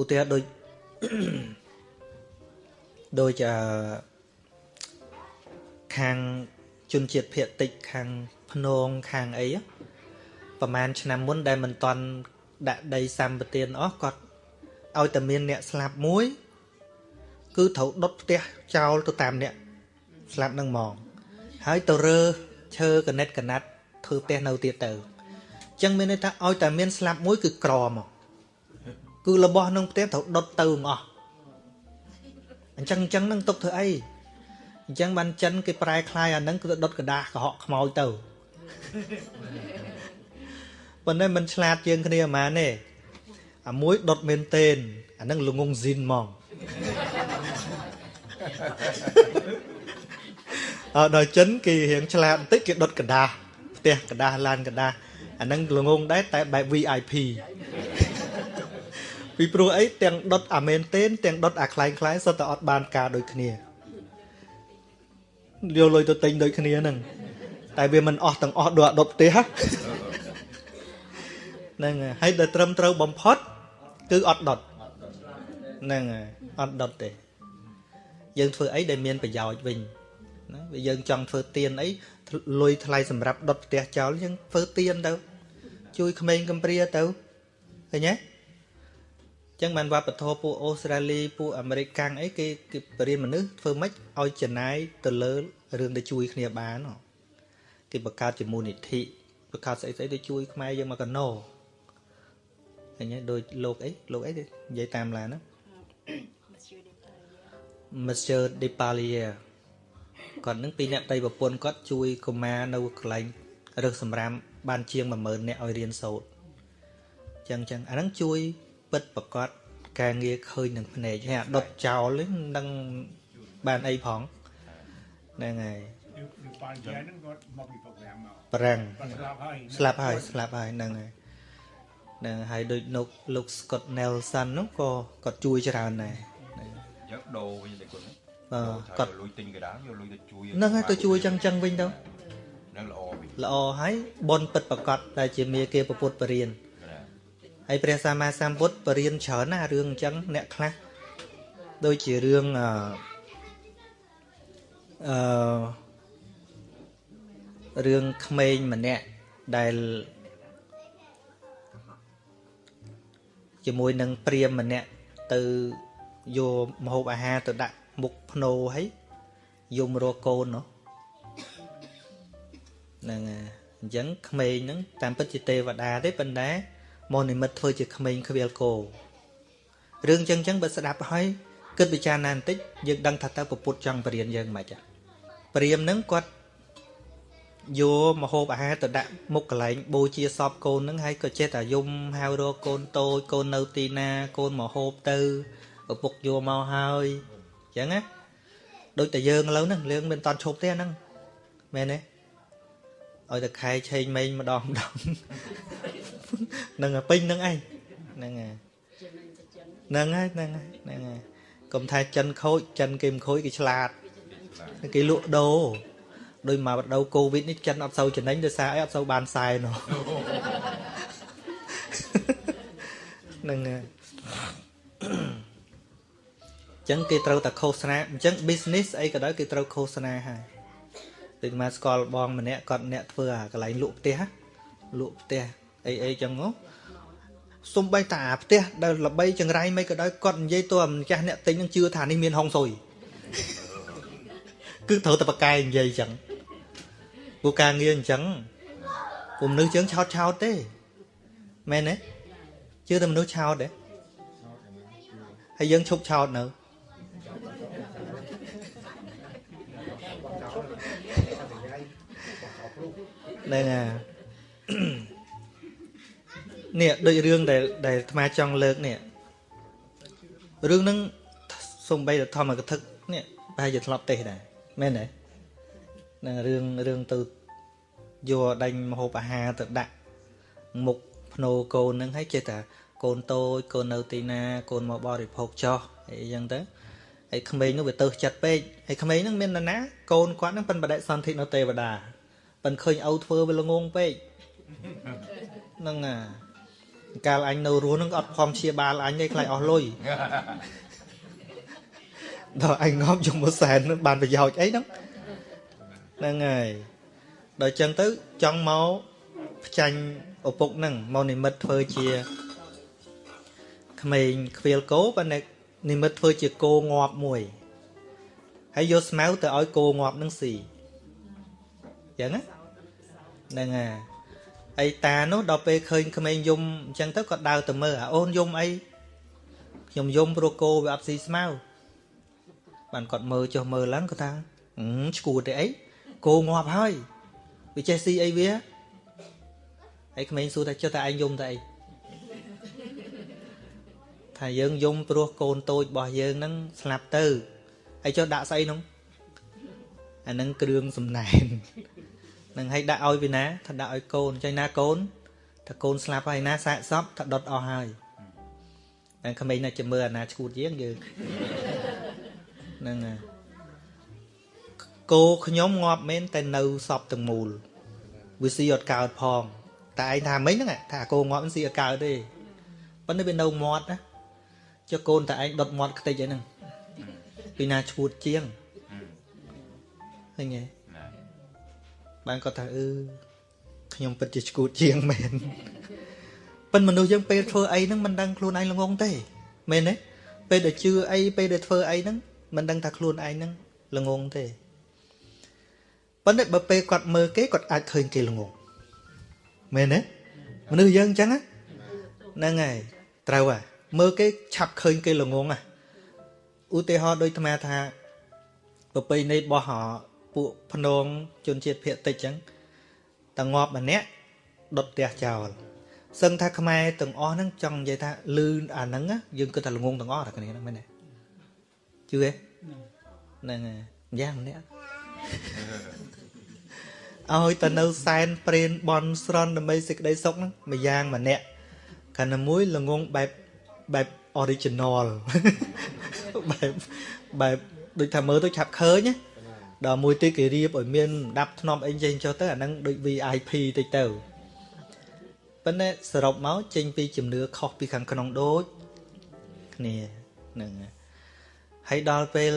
Speaker 1: ឧទាហរណ៍ដូចដូចអឺខាងជនជាតិភៀតតិចខាងភ្នងខាងអី á ប្រហែលឆ្នាំមុនដែលមិនតន់ដាក់ដីសម្បទានអស់គាត់ឲ្យតែមានអ្នកស្លាប់មួយ គឺត្រូវដុតផ្ទះចោលទៅតាមអ្នកស្លាប់នឹងហ្មងហើយទៅរើឈើកណិតកណាត់ធ្វើផ្ទះនៅទៀតទៅអញ្ចឹងមានន័យថាឲ្យតែមានស្លាប់មួយគឺក្រមកគឺរបស់ក្នុងផ្ទះត្រូវដុតទៅទាំងអស់អញ្ចឹងអញ្ចឹងនឹងទុកធ្វើអីអញ្ចឹងបានចិនគេប្រែคลายអាហ្នឹងគឺដុតกระดาษកុហកខ្មោចទៅប៉ុន្តែมันឆ្លាតជាងគ្នាហ្មងទេអាមួយដុតមែនតេនអាហ្នឹងល្ងងស៊ីនហ្មងអត់ដល់ចិនគេរៀងឆ្លាតបន្តិចគេដុតกระดาษផ្ទះกระดาษឡានកระดาษ អាហ្នឹងល្ងងដែរតែបែប VIP ពីព្រោះអីទាំងដុតអាមែនតេនទាំងដុតអាខ្លែងខ្លែងសុទ្ធតែអត់បានការដូចគ្នាយកលុយទៅទិញដូចគ្នាហ្នឹងតែវាមិនអស់ទាំងអស់ដូចអាដុតផ្ទះហ្នឹងហើយហើយដែលត្រឹមត្រូវបំផុត គឺអត់ដុតហ្នឹងហើយអត់ដុតទេយើងធ្វើអីដែលមានប្រយោជន៍វិញណាវាយើងចង់ធ្វើទៀនអី លុយថ្លៃសម្រាប់ដុតផ្ទះចោលយើងធ្វើទៀនទៅ ជួយក្មេងកំព្រាទៅឃើញទេចឹងបានវប្បធម៌ពួកអូស្ត្រាលីពួកអាមេរិកកាំងអីគេគេបរិយាមនុស្សធ្វើម៉េចឲ្យចំណាយទៅលើរឿងដែលជួយគ្នាបានហ៎គេបង្កើតជាមូលនិធិបង្កើតស្អីស្អីទៅជួយខ្មែរយើងមកកណោឃើញទេដូចលោកអីលោកអីនិយាយតាមឡានណា Monsieur Depalia គាត់នឹងពីរអ្នកប្តីប្រពន្ធគាត់ជួយកុមារនៅកន្លែងរឹសសម្រាមបានជាង10000អ្នកឲ្យរៀនសូត្រចឹងចឹងអាហ្នឹងជួយពិតប្រកបការងារឃើញនឹងភ្នែកហើយអាដុតចោលនេះមិនដឹងបានអីផងហ្នឹងហើយ
Speaker 6: Nếu nếu bạn trẻ nó có một cái program mà
Speaker 1: ប្រាំង
Speaker 6: bạn làm hay
Speaker 1: ស្លាប់ហើយស្លាប់ហើយហ្នឹងហើយហ្នឹងហើយដូចនៅលោក Scott Nelson នោះក៏គាត់ជួយច្រើនដែរហ្នឹង
Speaker 5: យកដូរវិញតែគុណ
Speaker 1: អឺ
Speaker 5: គាត់
Speaker 1: គាត់
Speaker 5: លុយទិញកដាលយកលុយទៅជួយ
Speaker 1: ហ្នឹងហើយទៅជួយចឹងចឹងវិញទៅ
Speaker 5: នឹងល្អវិញ
Speaker 1: ល្អហើយបនពិតប្រកបដែលជាមាគេពុទ្ធបរិញ្ញា
Speaker 5: ណា
Speaker 1: ហើយព្រះសម្មាសម្ពុទ្ធបរិញ្ញាច្រើនណារឿងអញ្ចឹងអ្នកខ្លះដូចជារឿងអឺអឺរឿងក្មេងម្នាក់ដែលជាមួយនឹងព្រាមម្នាក់ទៅយកម្ហូបអាហារទៅដាក់ មុខភ្នោហើយយំរកកូននោះហ្នឹងហើយអញ្ចឹងក្មេងហ្នឹងតាមពិតជាទេវតាទេប៉ុន្តែមកនិមិត្តធ្វើជាក្មេងខ្វៀលគោរឿងចឹងចឹងបើស្ដាប់ហើយគិតពិចារណាបន្តិចយើងដឹងថាតើពពុទ្ធចង់បរៀនយើងមិនខ្មិចព្រាមហ្នឹងគាត់យកមហូបអាហារទៅដាក់មុខកន្លែងបូជាសពកូនហ្នឹងហើយក៏ចេះតែយំហៅរកកូនតូចកូននៅទីណាកូនមកហូបទៅឪពុកយកមកហើយអញ្ចឹងណាដូចតែយើងឥឡូវហ្នឹងយើងមិនតន់ឈប់ទេហ្នឹងមែនទេឲ្យតែខែឆេងម៉េងម្ដងម្ដងហ្នឹងហើយពេញហ្នឹងឯងហ្នឹងហើយហ្នឹងហើយហ្នឹងហើយហ្នឹងហើយកុំថាចិនខូចចិនគេមិនខូចគេឆ្លាតគេលក់ដូរដោយមកបដូវកូវីដនេះចិនអត់សូវចំណេញដោយសារអីអត់សូវបានខ្សែនោះហ្នឹងហើយ ចឹងគេត្រូវតែឃោសនាអញ្ចឹង business អីក៏ដោយគេត្រូវឃោសនាហើយដូចមកស្គាល់បងម្នាក់គាត់អ្នកធ្វើអាកន្លែងលក់ផ្ទះលក់ផ្ទះអីអីចឹងហ៎សំបីតាផ្ទះដែលល្បីចង្រៃមិនក៏ដោយគាត់និយាយទៅម្ចាស់អ្នកទិញនឹងជឿថានេះមានហុងស៊ុយគឺត្រូវតែប្រកែនិយាយចឹងពូការងារអញ្ចឹងពុំមនុស្សចឹងឆោតឆោតទេមែនទេជឿតែមនុស្សឆោតទេហើយយើងឈប់ឆោតនៅ ហ្នឹងហើយនេះដូចរឿងដែលដែលអាត្មាចង់លើកនេះរឿងហ្នឹងសំបីតែធម្មកថានេះប្រហែលជាធ្លាប់ទេសដែរមែនទេនឹងរឿងរឿងទៅយកដាញ់មហូបអាហារទៅដាក់មុខភ្នោកូនហ្នឹងហើយចេះតែកូនតូចកូននៅទីណា កូនមកបរិភោគចោះអីចឹងទៅហើយក្មេងនោះវាទៅចិត្តពេកហើយក្មេងហ្នឹងមាននរណាកូនគាត់ហ្នឹងប៉ិនបដិសន្ធិនៅទេវតា ប៉ិនឃើញឪធ្វើវាល្ងងពេកហ្នឹងអាកាលអញនៅរស់ហ្នឹងអត់ខំព្យាបាលអញទេខ្លាចអស់លុយដល់អញងំយកមួយសែននឹងបានប្រយោជន៍អីហ្នឹងហ្នឹងហើយដល់ចឹងទៅចង់មកផ្ចាញ់ឪពុកហ្នឹងមកនិមិត្តធ្វើជាក្មេងខ្វៀលគោប៉ុន្តែនិមិត្តធ្វើជាគោងាប់មួយហើយយកស្មៅទៅឲ្យគោងាប់ហ្នឹងស៊ី ចឹងណាហ្នឹងហើយអីតានោះដល់ពេលឃើញក្មេងយំអញ្ចឹងទៅក៏ដើរទៅមើលអាអូនយំអីខ្ញុំយំព្រោះគោវាអត់ស៊ីស្មៅបានគាត់មើលចុះមើលឡើងគាត់ថាឈួតទេអីគោងាប់ហើយវាចេះស៊ីអីវាហើយក្មេងសួរថាចុះតែឯងយំតែអីថាយើងយំព្រោះកូនតូចរបស់យើងហ្នឹងស្លាប់ទៅហើយចុះដាក់ស្អីនោះអាហ្នឹងគ្រឿងសំណែន នឹងឲ្យដាក់ឲ្យពីណាថាដាក់ឲ្យកូនចៃណាកូនថាកូនស្លាប់ហើយណាសាកសពថាដុតអស់ហើយតែក្មេងណាចាំមើលអាណាឈួតជាងយើងហ្នឹងហើយគោខ្ញុំងាប់មែនតែនៅសពទាំងមូលវាស៊ីអត់កើតផង តែឯងថាមិញហ្នឹងថាគោងាប់ស៊ីអត់កើតទេប៉ុន្តែវានៅមាត់ណាចុះកូនតែឯងដុតមាត់ខ្ទេចអីហ្នឹងពីណាឈួតជាងឃើញទេ បានគាត់ថាអឺខ្ញុំពិតជាឈួតជាងមែនប៉ុន្តែមនុស្សយើងពេលធ្វើអីហ្នឹងមិនដឹងខ្លួនឯងល្ងងទេមែនទេពេលដែលជឿអីពេលដែលធ្វើអីហ្នឹងមិនដឹងថាខ្លួនឯងហ្នឹងល្ងងទេប៉ុន្តែបើពេលគាត់មើលគេគាត់អាចឃើញគេល្ងងមែនទេមនុស្សយើងអញ្ចឹងហ្នឹងហើយត្រូវហ่ะមើលគេឆាប់ឃើញគេល្ងងហ่ะឧទាហរណ៍ដូចអាត្មាថាប្រពៃណីរបស់ ពួកភ្នងជនជាតិភាគតិចអញ្ចឹងតងាប់ម្នាក់ដុតផ្ទះចោលសឹងថាខ្មែរទាំងអស់ហ្នឹងចង់និយាយថាលឺអាហ្នឹងយើងគិតថាល្ងងទាំងអស់តែគ្នាហ្នឹងមែនទេជឿទេហ្នឹងហើយយ៉ាងម្នាក់ឲ្យទៅនៅសែនព្រេនបនស្រន់ដើម្បីសេចក្តីសុខហ្នឹងមួយយ៉ាងម្នាក់ខណៈមួយល្ងងបែបបែប original បែបបែបដូចថាមើលទៅឆាប់ឃើញណា ដល់មួយទៀតគេរៀបឲ្យមានដាប់ធ្នប់អីចេញចុះទៅអាហ្នឹងដូច VIP តិចទៅប៉ុន្តែសរុបមកចេញពីជំនឿខុសពីខាងក្នុងដូចគ្នាហ្នឹងហើយដល់ពេល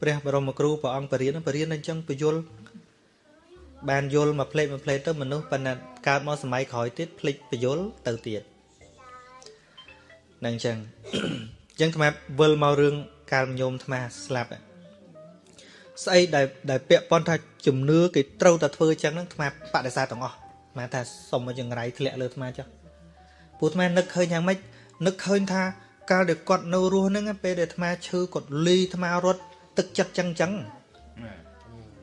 Speaker 1: ព្រះបរមគ្រូព្រះអង្គបរិញ្ញាបរិញ្ញាអញ្ចឹងពយល់បានយល់មកផ្លេចមកផ្លេចទៅមនុស្សប៉ុន្តែកើតមកសម័យក្រោយទៀតផ្លេចពយល់ទៅទៀតនឹងអញ្ចឹងអញ្ចឹងថ្មវិលមករឿងកាលញោមថ្មស្លាប់ ស្អីដែលដែលពាក់ព័ន្ធថាជំនឿគេត្រូវតែធ្វើអញ្ចឹងហ្នឹងថ្មបដិសេធទាំងអស់ថ្មថាសុំមកចង្រៃធ្លាក់លើថ្មចុះពួកអាត្មានឹកឃើញយ៉ាងម៉េចនឹកឃើញថាកាលដែលគាត់នៅរស់ហ្នឹងពេលដែលអាត្មាឈឺគាត់លីអាត្មារត់ទឹកចិត្តចឹងចឹង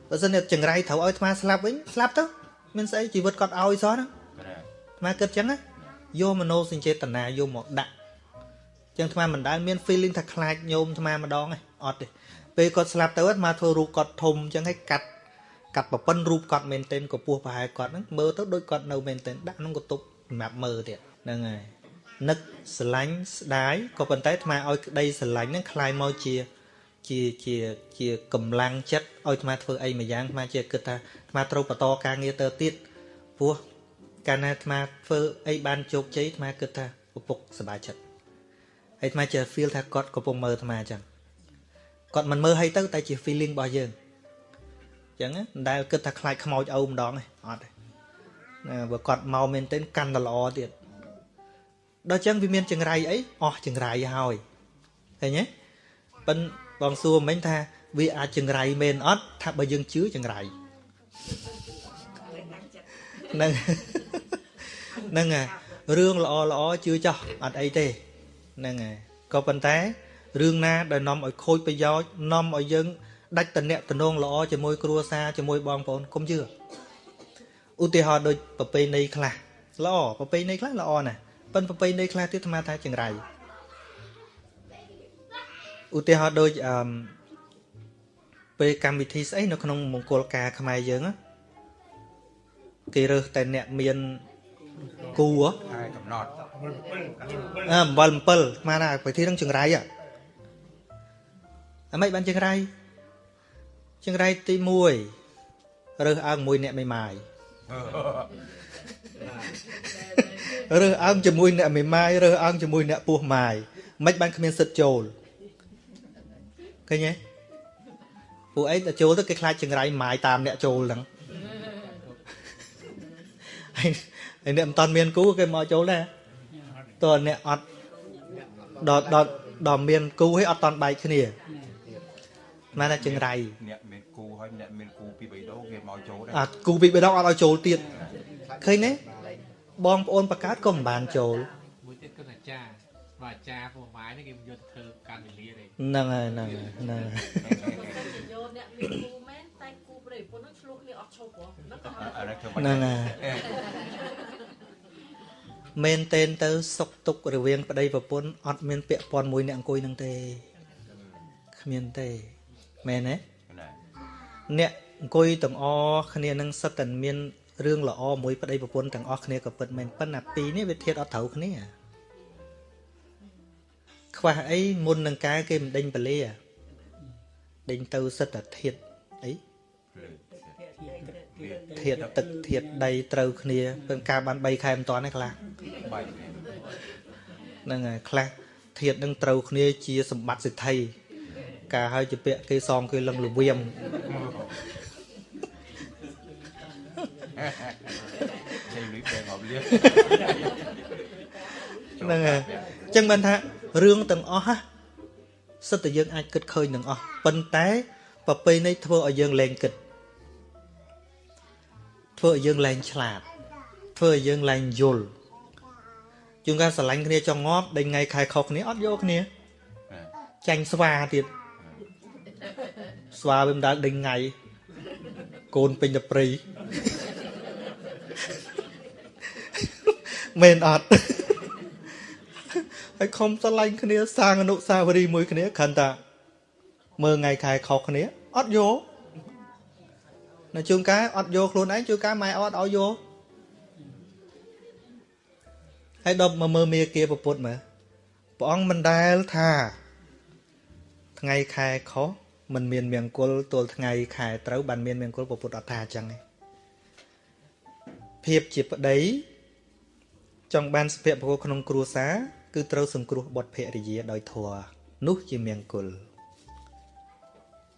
Speaker 1: បើសិនជាចង្រៃត្រូវឲ្យអាត្មាស្លាប់វិញស្លាប់ទៅមានស្អីជីវិតគាត់ឲ្យសោះហ្នឹង
Speaker 5: ណា
Speaker 1: អាត្មាគិតចឹងណាយកមโนសញ្ចេតនាយកមកដាក់ចឹងអាត្មាមិនដែលមាន feeling ថាខ្លាចញោមអាត្មាម្ដងទេអត់ទេ ពេលគាត់ស្លាប់ទៅអាត្មាធ្វើរូបគាត់ធំចឹងឲ្យកាត់កាត់ប្រពន្ធរូបគាត់មែនទែនក៏ពោះប្រហែលគាត់ហ្នឹងមើលទៅដូចគាត់នៅមែនទែនដាក់ក្នុងកន្ទប់សម្រាប់មើលទៀតហ្នឹងហើយនឹកស្រឡាញ់ស្ដាយក៏ប៉ុន្តែអាត្មាឲ្យក្តីស្រឡាញ់ហ្នឹងคล้ายមកជាជាជាជាកម្លាំងចិត្តឲ្យអាត្មាធ្វើអីមួយយ៉ាងអាត្មាជាគិតថាអាត្មាត្រូវបន្តការងារទៅទៀតព្រោះ កាលណាអាត្មាធ្វើអីបានជោគជ័យអាត្មាគិតថាឪពុកសប្បាយចិត្តហើយអាត្មាចេះ feel ថាគាត់កំពុងមើលអាត្មាអញ្ចឹង គាត់មិនមើលឲ្យទៅតែជា feeling របស់យើងអញ្ចឹងណាមិនដែលគិតថាខ្លាចខ្មោចអូម្ដងទេអត់ទេណាបើគាត់មកមែនទែនកាន់តែល្អទៀតដល់អញ្ចឹងវាមានចង្រៃអីអស់ចង្រៃហើយឃើញទេប៉ិនបងសួរមិញថាវាអាចចង្រៃមែនអត់ថាបើយើងជឿចង្រៃហ្នឹងហ្នឹងហើយរឿងល្អល្អជឿចោះអត់អីទេហ្នឹងហើយក៏ប៉ុន្តែ រឿងណាដែលនាំឲ្យខូចប្រយោជន៍នាំឲ្យយើងដាច់តំណែងតំណងល្អជាមួយគ្រួសារជាមួយបងប្អូនកុំជឿឧទាហរណ៍ដូចប្រពៃណីខ្លះល្អប្រពៃណីខ្លះល្អណាស់ប៉ុន្តែប្រពៃណីខ្លះទៀតអាត្មាថាចង្រៃឧទាហរណ៍ដូចអឺមពេលកម្មវិធីស្អីនៅក្នុងមង្គលការខ្មែរយើងណាគេរើសតែអ្នកមានគូហ៎
Speaker 5: ហើយកំណត់
Speaker 1: អើអំបិល7ស្មានថាប្រធាននឹងចង្រៃ ហ៎អាម៉េចបានចង្រៃចង្រៃទី1រើសអើងមួយអ្នកមេម៉ាយរើសអើងជាមួយអ្នកមេម៉ាយរើសអើងជាមួយអ្នកពោះម៉ាយមិនបានគ្មានសិទ្ធចូលឃើញទេពួកអីទៅចូលទៅគេខ្លាចចង្រៃម៉ាយតាមអ្នកចូលហ្នឹងហើយហើយអ្នកមិនតាន់មានគូគេមកចូលដែរតើអ្នកអត់ដល់ដល់ដល់មានគូហើយអត់តាន់បែកគ្នា ម៉ែថាចង្រៃ
Speaker 5: អ្នកមានគូហើយអ្នកមានគូពីរបីដងគេមកចូលដែរ
Speaker 1: អាគូពីបេដងអត់ឲ្យចូលទៀតឃើញទេបងប្អូនបកើតក៏មិនបានចូល
Speaker 7: មួយទៀតគឺអាចារ្យបើអាចារ្យពោះម៉ាយនេះគេមិនយកទៅធ្វើកាន់វេលាទេ
Speaker 1: ហ្នឹងហើយហ្នឹងហើយហ្នឹងហើយ
Speaker 8: យកអ្នកមានគូមែនតែគូប្តីប្រពន្ធនឹងឆ្លោះគ្នាអត់ឈប់ហ៎ហ្នឹងក៏
Speaker 5: អានេះធ្វើ
Speaker 1: ហ្នឹងហើយមែនតែនទៅ សុកទុករវាង ប្តីប្រពន្ធអត់មានពាក់ព័ន្ធមួយអ្នកអង្គុយហ្នឹងទេគ្មានទេ មែនទេ
Speaker 5: ណា
Speaker 1: អ្នកអង្គុយទាំងអស់គ្នានឹងសិតតែមានរឿងល្អមួយប្តីប្រពន្ធទាំងអស់គ្នាក៏ពិតមែនប៉ុន្តែពីរនេះវាធៀបអត់ត្រូវគ្នាខ្វះអីមុននឹងការគេមិនដេញពលាដេញទៅសិតតែធៀបអីធៀបទឹកធៀបដីត្រូវគ្នាពេលការបាន3ខែមិនតាន់ទេខ្លះ
Speaker 5: បាយ
Speaker 1: ហ្នឹងហើយខ្លះធៀបនឹងត្រូវគ្នាជាសម្បត្តិសិទ្ធិ ការឲ្យជាពាក្យគេសងគេលឹងលវៀម
Speaker 5: ជ័យលុយបែងអបលៀ
Speaker 1: ហ្នឹងហើយអញ្ចឹងបានថារឿងទាំងអស់ហ่ะសិតតែយើងអាចគិតឃើញទាំងអស់ប៉ុន្តែប្រពៃណីធ្វើឲ្យយើងលែងគិតធ្វើឲ្យយើងលែងឆ្លាតធ្វើឲ្យយើងលែងយល់ជួនកាលស្រឡាញ់គ្នាចង់ងាប់ដេញថ្ងៃខែខុសគ្នាអត់យកគ្នាចាញ់ស្វាទៀត ស្វាវាមិនដែលដេញថ្ងៃកូនពេញតែព្រៃមែនអត់ហើយខំស្រឡាញ់គ្នាសាងអនុស្សាវរីយ៍មួយគ្នាគ្រាន់តែមើលថ្ងៃខែខុសគ្នាអត់យកនៅជួនកាលអត់យកខ្លួនឯងជួនកាលម៉ែអត់ឲ្យយកហើយដល់មកមើលមេគាប្រពុតមើលព្រះអង្គមិនដែលថាថ្ងៃខែខុស មិនមានមង្គលទល់ថ្ងៃខែត្រូវបានមានមង្គលប្រពុតអត់ថាអញ្ចឹងទេភាពជាប្តីចង់បានសុភមង្គលក្នុងគ្រួសារគឺត្រូវសង្គ្រោះបុត្រភរិយាដោយធម៌នោះជាមង្គល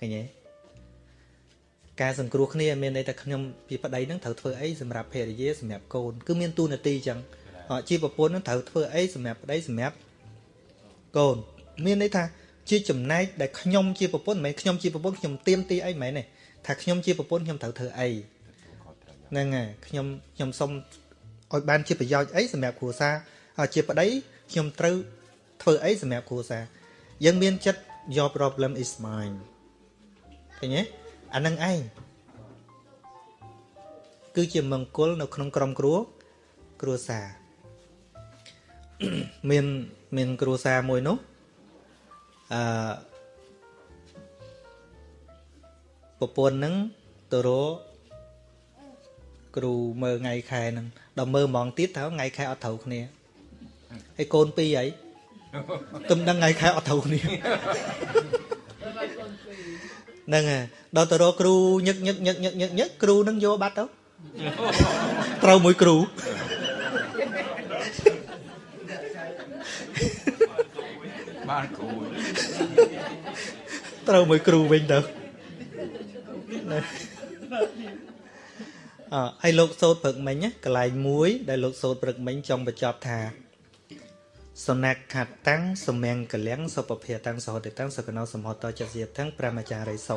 Speaker 1: ឃើញទេការសង្គ្រោះគ្នាមានន័យថាខ្ញុំជាប្តីនឹងត្រូវធ្វើអីសម្រាប់ភរិយាសម្រាប់កូនគឺមានទូនាទីអញ្ចឹងអជាប្រពន្ធនឹងត្រូវធ្វើអីសម្រាប់ប្តីសម្រាប់កូនមានន័យថា ជាចំណែកដែលខ្ញុំជាប្រពន្ធមិនមែនខ្ញុំជាប្រពន្ធខ្ញុំទៀមទីអីមិនមែនទេថាខ្ញុំជាប្រពន្ធខ្ញុំត្រូវធ្វើអីហ្នឹងហើយខ្ញុំខ្ញុំសុំឲ្យបានជាប្រយោជន៍អីសម្រាប់គ្រួសារហើយជាប្តីខ្ញុំត្រូវធ្វើអីសម្រាប់គ្រួសារយើងមានចិត្ត your problem is mine ឃើញទេអានឹងឯងគឺជាមង្គលនៅក្នុងក្រុមគ្រួគ្រួសារមានមានគ្រួសារមួយនោះ អឺប្រពន្ធនឹងទៅរកគ្រូមើលថ្ងៃខែហ្នឹងដល់មើលហ្មងទៀតថាថ្ងៃខែអត់ត្រូវគ្នាហើយកូនពីរអីទំដឹងថ្ងៃខែអត់ត្រូវគ្នាហ្នឹងហើយដល់ទៅរកគ្រូញឹកញឹកញឹកញឹកញឹកញឹកគ្រូនឹងយកបាត់ទៅត្រូវមួយគ្រូ
Speaker 5: បានគ្រូ
Speaker 1: ត្រូវមួយគ្រូវិញទៅណាអើហើយលោកសូត្រព្រឹកមិញណាកន្លែងមួយ ដែលលោកសូត្រព្រឹកមិញចង់បញ្ចប់ថាសនៈខតាំងសមៀងកលៀងសុពភាតាំងសហតិតាំងសកណោសមហតចសិយតាំងប្រមចារិសុ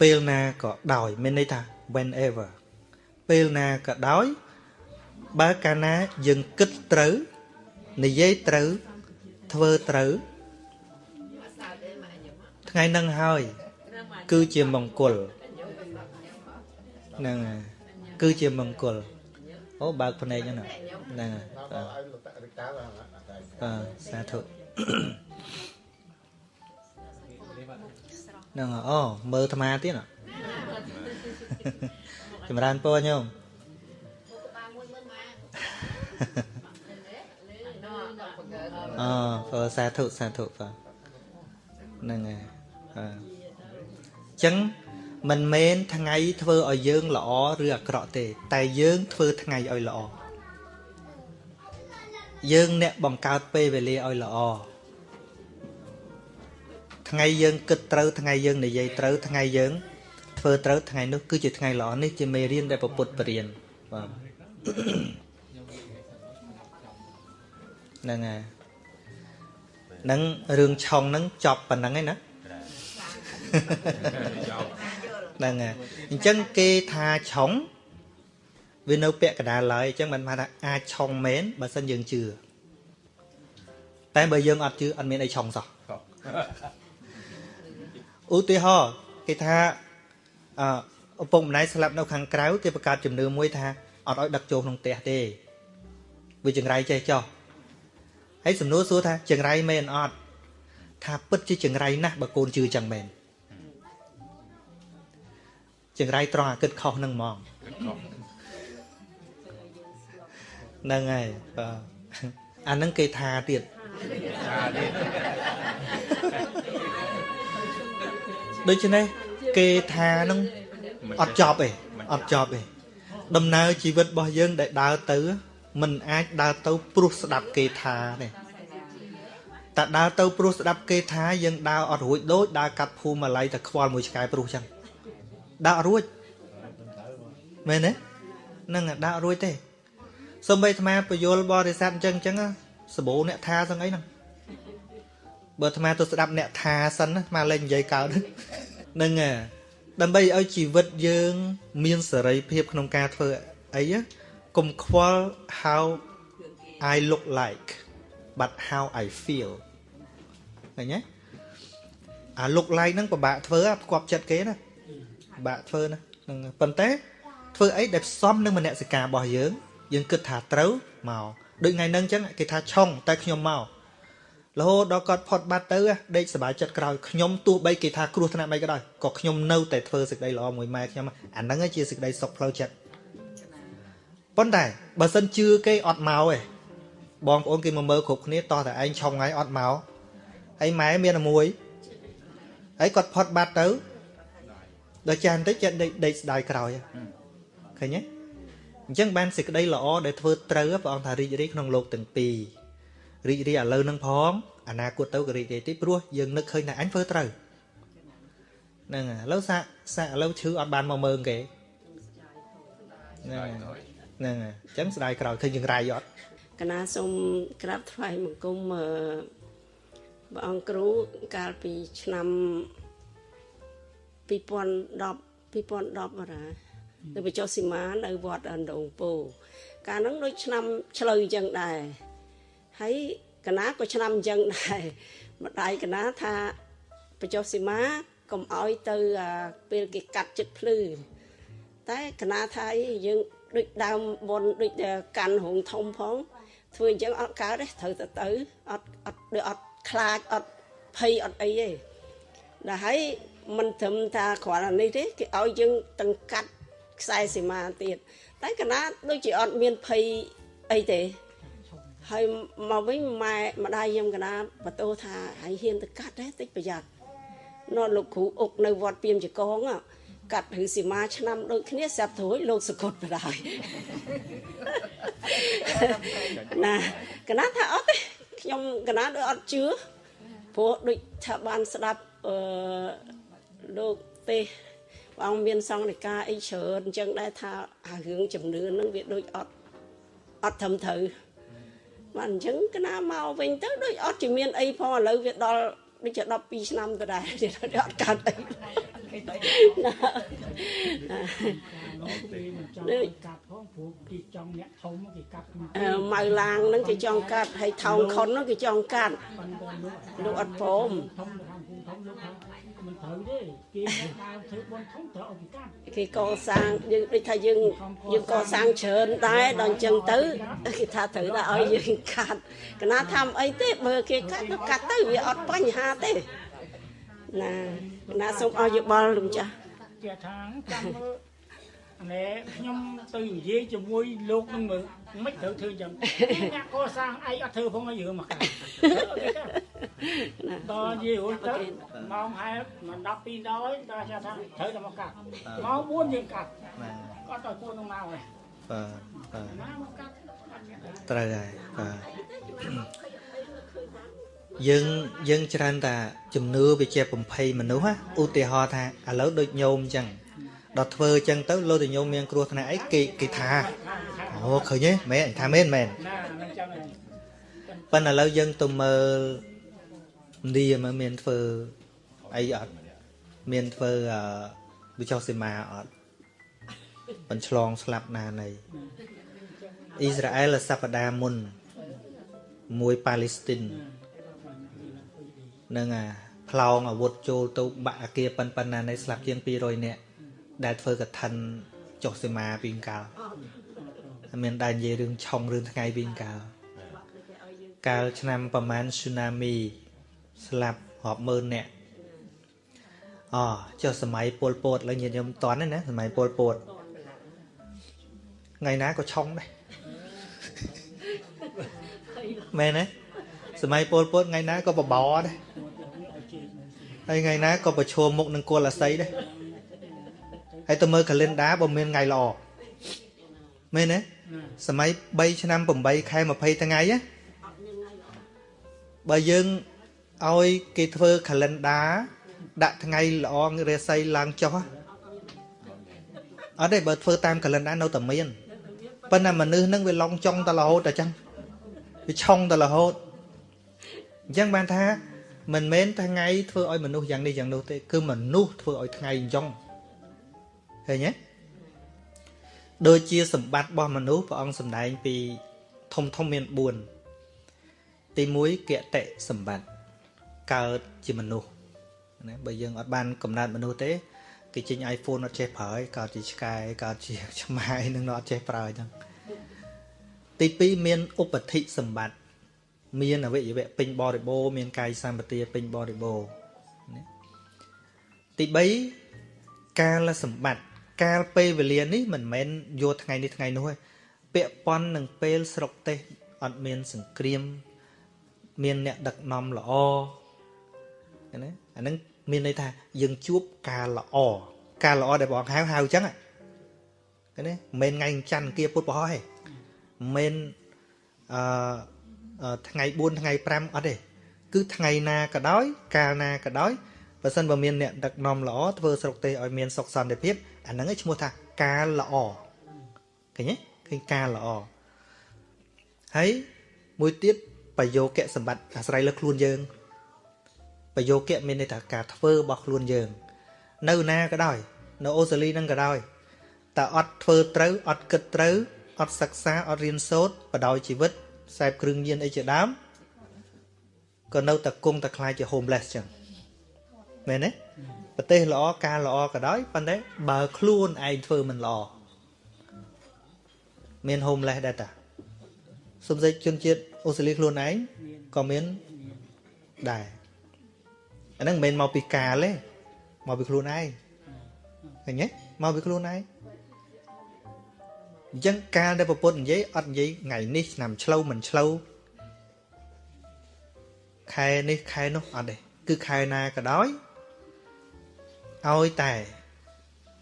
Speaker 1: ពេលណាក៏ដោយមានន័យថា whenever ពេលណាក៏ដោយបើកាលណាយើងគិតត្រូវនិយាយត្រូវធ្វើត្រូវ ថ្ងៃនឹងហើយ គឺជាមង្គលហ្នឹងហើយគឺជាមង្គលអូបើកភ្នែកហ្នឹងណាហ្នឹងហើយបាទ
Speaker 2: ឲ្យលោកតារិកាបាទ
Speaker 1: បាទសាធុហ្នឹងហើយអូមើលអាត្មាទៀតហ៎ចម្រើនពរញោមអពរសាធុសាធុបាទហ្នឹងហើយ បាទអញ្ចឹងមិនមែនថ្ងៃធ្វើឲ្យយើងល្អឬអាក្រក់ទេ តែយើងធ្វើថ្ងៃឲ្យល្អយើងអ្នកបង្កើតពេលវេលាឲ្យល្អថ្ងៃយើងគិតត្រូវថ្ងៃយើងនិយាយត្រូវថ្ងៃយើងធ្វើត្រូវថ្ងៃនោះគឺជាថ្ងៃល្អនេះជាមេរៀនដែលពពុទ្ធបរៀនបាទហ្នឹងហើយហ្នឹងរឿងឆុងហ្នឹងចប់ប៉ុណ្្នឹងឯណា ហ្នឹងហើយអញ្ចឹងគេថាឆុងវានៅពាក់កណ្ដាលឡើយអញ្ចឹងមិនថាអាចឆុងមែនបើសិនយើងជឿតែបើយើងអត់ជឿអត់មានអីឆុងសោះឧទាហរណ៍គេថាអឪពុកម្ដាយស្លាប់នៅខាងក្រៅគេបង្កើតជំនឿមួយថាអត់ឲ្យដឹកចូលក្នុងផ្ទះទេវាចង្រៃចេះចោះហើយសំណួរសួរថាចង្រៃមែនអត់ថាពិតជាចង្រៃណាស់បើកូនជឿចឹងមែន ចង្រៃត្រង់អាគិតខុសនឹងហ្មងហ្នឹងហើយបាទអាហ្នឹងគេថាទៀត
Speaker 5: ថាទៀត
Speaker 1: ដូច្នេះគេថាហ្នឹងអត់ចប់ទេអត់ចប់ទេដំណើរជីវិតរបស់យើងដែលដើរទៅมันអាចដើរទៅព្រោះស្ដាប់គេថាទេតែដើរទៅព្រោះស្ដាប់គេថាយើងដើរអត់រួចដូចដើរកាត់ភូមិអាល័យតែខ្វល់មួយឆ្កែព្រោះចឹង ដើរអត់រួចមែនទេហ្នឹងហើយដើរអត់រួចទេសំបីអាត្មាពយលបរិស័ទអញ្ចឹងអញ្ចឹងសបោអ្នកថាសឹងអីហ្នឹងបើអាត្មាទៅស្ដាប់អ្នកថាសិនណាអាត្មាលេងនិយាយកើតហ្នឹងហើយដើម្បីឲ្យជីវិតយើង មានសេរីភាពក្នុងការធ្វើអីណាកុំខ្វល់ how I look like but how I feel ឃើញទេអា look like ហ្នឹងពិបាកធ្វើផ្គប់ចិត្តគេណា ពិបាកធ្វើណាហ្នឹងប៉ុន្តែធ្វើអីដែលផ្សំនឹងមនសិការរបស់យើង យើងគិតថាត្រូវមកដូចថ្ងៃហ្នឹងអញ្ចឹងគេថាឆុងតែខ្ញុំមករហូតដល់គាត់ផុតបាត់ទៅដេកសบายចិត្តក្រោយខ្ញុំទោះបីគេថាគ្រោះថ្នាក់បីក៏ដោយក៏ខ្ញុំនៅតែធ្វើសេចក្តីល្អមួយម៉ែខ្ញុំអាហ្នឹងជាសេចក្តីសុខផ្លូវចិត្តប៉ុន្តែបើសិនជឿគេអត់មកទេបងប្អូនគេមកមើលគ្រប់គ្នាតោះតែឯងឆុងហើយអត់មកហើយម៉ែមានតែមួយហើយគាត់ផុតបាត់ទៅ ដល់ចានតិចចិត្តដេកដេកស្ដាយក្រោយឃើញទេអញ្ចឹងបានសេចក្តីល្អដែលធ្វើត្រូវព្រះអង្គថារីករាយក្នុងលោកទាំងពីររីករាយឥឡូវនឹងផងអនាគតទៅក៏រីករាយទៀតព្រោះយើងនឹកឃើញថាអញធ្វើត្រូវហ្នឹងហើយឥឡូវសាក់សាក់ឥឡូវឈឺអត់បានមកមើងគេហ្នឹងហើយហ្នឹងហើយអញ្ចឹងស្ដាយក្រោយឃើញយើងរាយអត់
Speaker 9: កណាសូមក្រាបថ្វាយបង្គំអឺព្រះអង្គគ្រូកាលពីឆ្នាំ 2010 2010អរ៉ានៅបញ្ចុះសីមានៅវត្តអណ្ដូងពោកាលហ្នឹងដូចឆ្នាំឆ្លូវអញ្ចឹងដែរហើយកណាក៏ឆ្នាំអញ្ចឹងដែរម្ដាយកណាថាបញ្ចុះសីមាកុំឲ្យទៅអាពេលគេកាត់ចិត្តភ្លឺតែកណាថាអីយើងដូចដើមបនដូចតែកាន់រងធំផងធ្វើអញ្ចឹងអត់កើតទេត្រូវទៅទៅអត់អត់ដូចអត់ខ្លាចអត់ភ័យអត់អីទេដល់ហើយមិនត្រឹមថាគ្រាន់តែនេះទេគេឲ្យយើងទាំងកាត់ខ្សែសីមាទៀតតែកណាដូចជាអត់មានភ័យអីទេហើយមកវិញម៉ែម្ដាយខ្ញុំកណាបន្ទោថាហើយហ៊ានទៅកាត់ទេតិចប្រយ័ត្ននោះលោកគ្រូអុកនៅវត្តពីមចកងហ៎កាត់ឬសីមាឆ្នាំដូចគ្នាស្រាប់ទៅរួចលោកសកត់បដាយណាកណាថាអត់ទេខ្ញុំកណាដូចអត់ជឿព្រោះដូចថាបានស្ដាប់អឺ លោកទេសព្រះអង្គមានសង្ឃនិកាអីច្រើនអញ្ចឹងដែរថាអារឿងជំនឿហ្នឹងវាដូចអត់អត់ត្រឹមត្រូវបាទអញ្ចឹងកណាមកវិញទៅដូចអត់ជាមានអីផងឥឡូវវាដល់ដូចជា12ឆ្នាំទៅដែរទៀតអត់កើតអីណា
Speaker 6: លោកគេមិនចង់ឲ្យកាត់ផងព្រោះគេចង់អ្នកធំគេកាត់មិន
Speaker 9: អឺម៉ៅឡាងហ្នឹងគេចង់កាត់ហើយថោងខុនហ្នឹងគេចង់កាត់
Speaker 6: ប៉ុន្តែលោក
Speaker 9: លោកអត់ព្រម
Speaker 6: ធំទៅខាងគូធំលោកថា មិនត្រូវទេគេដើរធ្វើបនធំត្រូវឲ្យគេកាត់
Speaker 9: គេកសាងយើងដូចថាយើងយើងកសាងច្រើនដែរដល់អញ្ចឹងទៅគេថាត្រូវតែឲ្យយើងកាត់កណាថាអីទេបើគេកាត់ទៅកាត់ទៅវាអត់បញ្ហាទេណាកណាសូមឲ្យយោបល់លោកចាស់
Speaker 6: ជាថាចាំមើលអានេះខ្ញុំទៅនិយាយជាមួយលោកនឹងមើល មិនត្រូវធ្វើអញ្ចឹងអ្នកកសាងឯងអត់ធ្វើផងឲ្យយើងមកកាត់
Speaker 9: ណា
Speaker 6: ដល់និយាយរួចទៅម៉ោងហែមិន12ដល់ដល់ថាថាត្រូវតែមកកាត់ម៉ោង4យើងកាត់
Speaker 1: បាទ
Speaker 6: គាត់ទៅគួរនឹងមកហើយ
Speaker 1: បាទបាទ
Speaker 6: ណាមកកាត់អត់មានអី
Speaker 1: ត្រូវហើយបាទយើងយើងច្រើនតែជំនឿវាជាបំភ័យមនុស្សណាឧទាហរណ៍ថាឥឡូវដូចញោមអញ្ចឹងដល់ធ្វើអញ្ចឹងទៅលោតែញោមមានគ្រោះថ្នាក់អីគេគេថា អូឃើញទេមែនអញថាមែនមែន
Speaker 6: ណានឹងចាំឯង
Speaker 1: ប៉ុន្តែឥឡូវយើងទៅមើលឥណ្ឌាមកមានធ្វើអីអត់មានធ្វើអឺវិចោសេមាអត់បញ្ឆ្លងស្លាប់ណានៃអ៊ីស្រាអែលសប្តាហ៍មុនមួយប៉ាឡេស្ទីននឹងអាផ្លោងអាវុធចូលទៅបាក់អាគារប៉ុនប៉ុណ្ណានៃស្លាប់ជាង200នាក់ដែលធ្វើកឋិនចុះសេមាពីកាលហើយ មានដែរនិយាយរឿងឆុងរឿងថ្ងៃពីកាលកាលឆ្នាំប្រហែលស៊ូណាមីស្លាប់រាប់ម៉ឺននាក់អូចុះសម័យពលពតឥឡូវញាតិញោមតន់ទេណាសម័យពលពតថ្ងៃណាក៏ឆុងដែរមែនទេសម័យពលពតថ្ងៃណាក៏បបោដែរហើយថ្ងៃណាក៏ប្រឈមមុខនឹងគល់អាស័យដែរហើយទៅមើល calendar បើមានថ្ងៃល្អ មែនទេសម័យ3ឆ្នាំ8ខែ20ថ្ងៃណាបើយើងឲ្យគេធ្វើ calendar ដាក់ថ្ងៃល្អរាសីឡើងចុះអត់ទេបើធ្វើតាម calendar នៅតែមានប៉ុន្តែមនុស្សហ្នឹងវាឡងចង់តែរហូតតែចឹងវាឆុងតែរហូតអញ្ចឹងបានថាមិនមែនថ្ងៃធ្វើឲ្យមនុស្សយ៉ាងនេះយ៉ាងនោះទេគឺមនុស្សធ្វើឲ្យថ្ងៃអញ្ចឹងឃើញទេ ដូចជាសម្បត្តិរបស់មនុស្សព្រះអង្គសម្ដែងពីធំធំមាន4ទី1គតិសម្បត្តិកើតជាមនុស្សណាបើយើងអត់បានកំណត់មនុស្សទេគេចេញ iPhone អត់ចេះប្រើឯងកើតជាឆ្កែកើតជាឆ្មាយនឹងអត់ចេះប្រើអញ្ចឹងទី2មានឧបតិសម្បត្តិមានអវយវៈពេញបរិបូរណ៍មានកាយសម្បទាពេញបរិបូរណ៍ណាទី3កាលសម្បត្តិ កាលពេលវេលានេះមិនមែនយកថ្ងៃនេះថ្ងៃនោះទេពាក់ព័ន្ធនឹងពេលស្រុកទេសអត់មានសង្គ្រាម មានអ្នកដឹកនាំល្អណាអាហ្នឹងមានន័យថាយើងជួបការល្អការល្អដែលបងហៅហៅអញ្ចឹងឃើញទេមិនមែនថ្ងៃច័ន្ទគៀពុទ្ធបរោះទេមិនមែនអឺថ្ងៃ4ថ្ងៃ5អត់ទេគឺថ្ងៃណាក៏ដោយ កាលណាក៏ដោយបើសិនបើមានអ្នកដឹកនាំល្អធ្វើស្រុកទេសឲ្យមានសុខសន្តិភាព អាហ្នឹងឯងឈ្មោះថាការល្អឃើញទេឃើញការល្អហើយមួយទៀតបយោគៈសម្បត្តិអាស្រ័យលើខ្លួនយើងបយោគៈមានន័យថាការធ្វើរបស់ខ្លួនយើង នៅណាក៏ដោយ នៅអូស្ត្រាលីហ្នឹងក៏ដោយតែអត់ធ្វើត្រូវអត់គិតត្រូវអត់សិក្សាអត់រៀនសូត្របដោយជីវិតខ្សែបគ្រឿងញៀនអីជាដើមក៏នៅតែគង់តែខ្លាចជា homeless ចឹងមែនទេ ប្រទេសល្អការល្អក៏ដោយប៉ុន្តែបើខ្លួនឯងធ្វើមិនល្អមាន homeless ដែរតាសំសេចជនជាតិអូស្ត្រាលីខ្លួនឯងក៏មានដែរអាហ្នឹងមិនមែនមកពីកាលទេមកពីខ្លួនឯងឃើញទេមកពីខ្លួនឯងអញ្ចឹងកាលដែលប្រពន្ធនិយាយអត់និយាយថ្ងៃនេះឆ្នាំឆ្លូវមិនឆ្លូវខែនេះខែនោះអត់ទេគឺខែណាក៏ដោយ ឲ្យតែ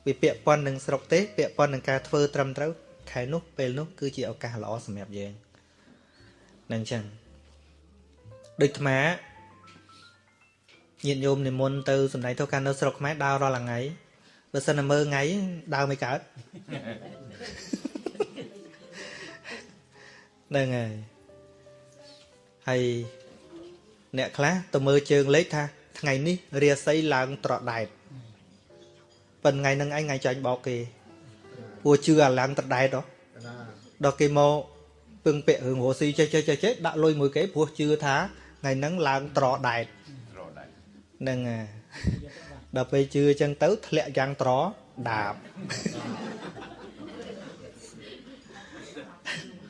Speaker 1: វាពាក់ព័ន្ធនឹងស្រុកទេពាក់ព័ន្ធនឹងការធ្វើត្រឹមត្រូវខែនោះពេលនោះគឺជាឱកាសល្អសម្រាប់យើងនឹងចឹងដូចអាត្មាញាតិញោមនិមន្តទៅសំដែងធម៌ការនៅស្រុកខ្មែរដើររាល់ថ្ងៃបើសិនតែមើលថ្ងៃដើរមិនកើតហ្នឹងហើយហើយអ្នកខ្លះទៅមើលជើងលេខថាថ្ងៃនេះរាសីឡើងត្រដែត ប៉ុន្តែថ្ងៃហ្នឹងឯងថ្ងៃចាញ់បោកគេព្រោះជឿអាឡើងត្រដែតហ៎
Speaker 2: ណា
Speaker 1: ដល់គេមកពឹងពាក់រឿងរស់ស៊ីចេះចេះចេះចេះដាក់លុយមួយគេព្រោះជឿថាថ្ងៃហ្នឹងឡើងត្រដែត
Speaker 5: រត់ដែរ
Speaker 1: ហ្នឹងហើយដល់ពេលជឿអញ្ចឹងទៅធ្លាក់យ៉ាងត្រដាប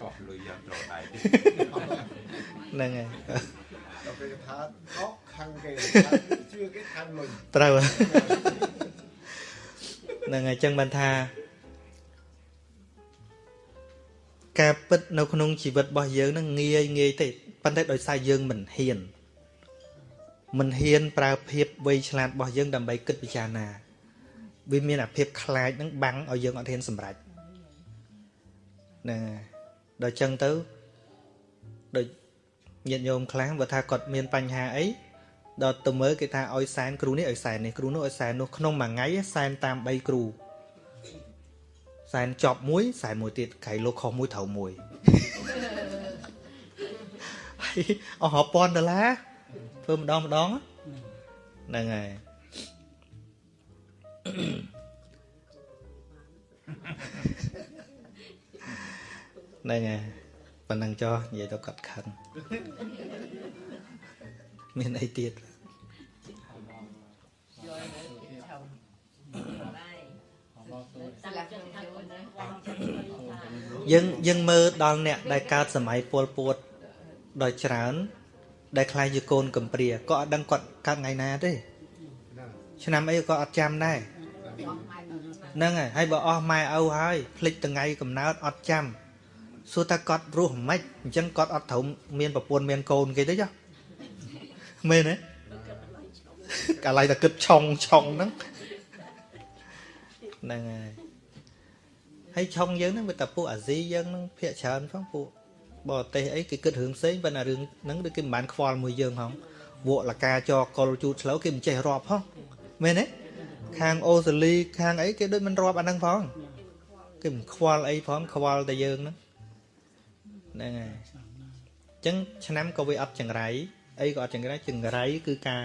Speaker 5: កោះលុយយ៉ាងរត់ដែរ
Speaker 1: ហ្នឹងហើយ
Speaker 2: ដល់ពេលថាអោខាងគេជឿគេខាងលុយ
Speaker 1: ត្រូវហើយហ្នឹងហើយអញ្ចឹងបានថាការពិតនៅក្នុងជីវិតរបស់យើងហ្នឹងងាយងាយទេប៉ុន្តែដោយសារយើងមិនហ៊ានមិនហ៊ានប្រើភាពវៃឆ្លាតរបស់យើងដើម្បីគិតពិចារណាវាមានអាភាពខ្លាចហ្នឹងបាំងឲ្យយើងអត់ហ៊ានសម្រេចហ្នឹងហើយដល់អញ្ចឹងទៅដូចញាតិញោមខ្លះបើថាគាត់មានបញ្ហាអី ដល់ទៅមើលគេថាឲ្យសែនគ្រូនេះឲ្យសែននេះគ្រូនោះឲ្យសែននោះក្នុងមួយថ្ងៃសែនតាម3គ្រូសែនចប់មួយសែនមួយទៀតក្រៃលោកខុសមួយត្រូវមួយហើយអស់រាប់ពាន់ដុល្លារធ្វើម្ដងម្ដងហ្នឹងហើយហ្នឹងហើយប៉ុណ្ណឹងចោះនិយាយទៅកាត់ខឹងមានអីទៀត យើងយើងមើលដល់អ្នកដែលកើតសម័យពលពួតដោយច្រើន ដែលខ្លាយជាកូនកំព្រាក៏អត់ដឹងគាត់កើតថ្ងៃណាទេឆ្នាំអីក៏អត់ចាំដែរហ្នឹងហើយហើយបើអស់ម៉ែឪហើយភ្លេចថ្ងៃកំណើតអត់ចាំសួរថាគាត់រស់មិនអញ្ចឹងគាត់អត់ត្រូវមានប្រពន្ធមានកូនគេទេចុះមែនទេកាលៃតែគិតឆុងឆុងហ្នឹង ហ្នឹងហើយហើយឆុងយើងហ្នឹងវាតែពួកអាស៊ីយើងហ្នឹងភាកច្រើនផងពួកបរទេសអីគេគិតរឿងផ្សេងប៉ុន្តែរឿងហ្នឹងដូចគេមិនបានខ្វល់មួយយើងហងវក់លកាចកលជូតឆ្លូវគេមិនចេះរាប់ហងមែនទេខាងអូស្ត្រាលីខាងអីគេដូចមិនរាប់អាហ្នឹងផងគេមិនខ្វល់អីផងខ្វល់តែយើងហ្នឹងហ្នឹងហើយអញ្ចឹងឆ្នាំក៏វាអត់ចង្រៃអីក៏អត់ចង្រៃចង្រៃគឺការ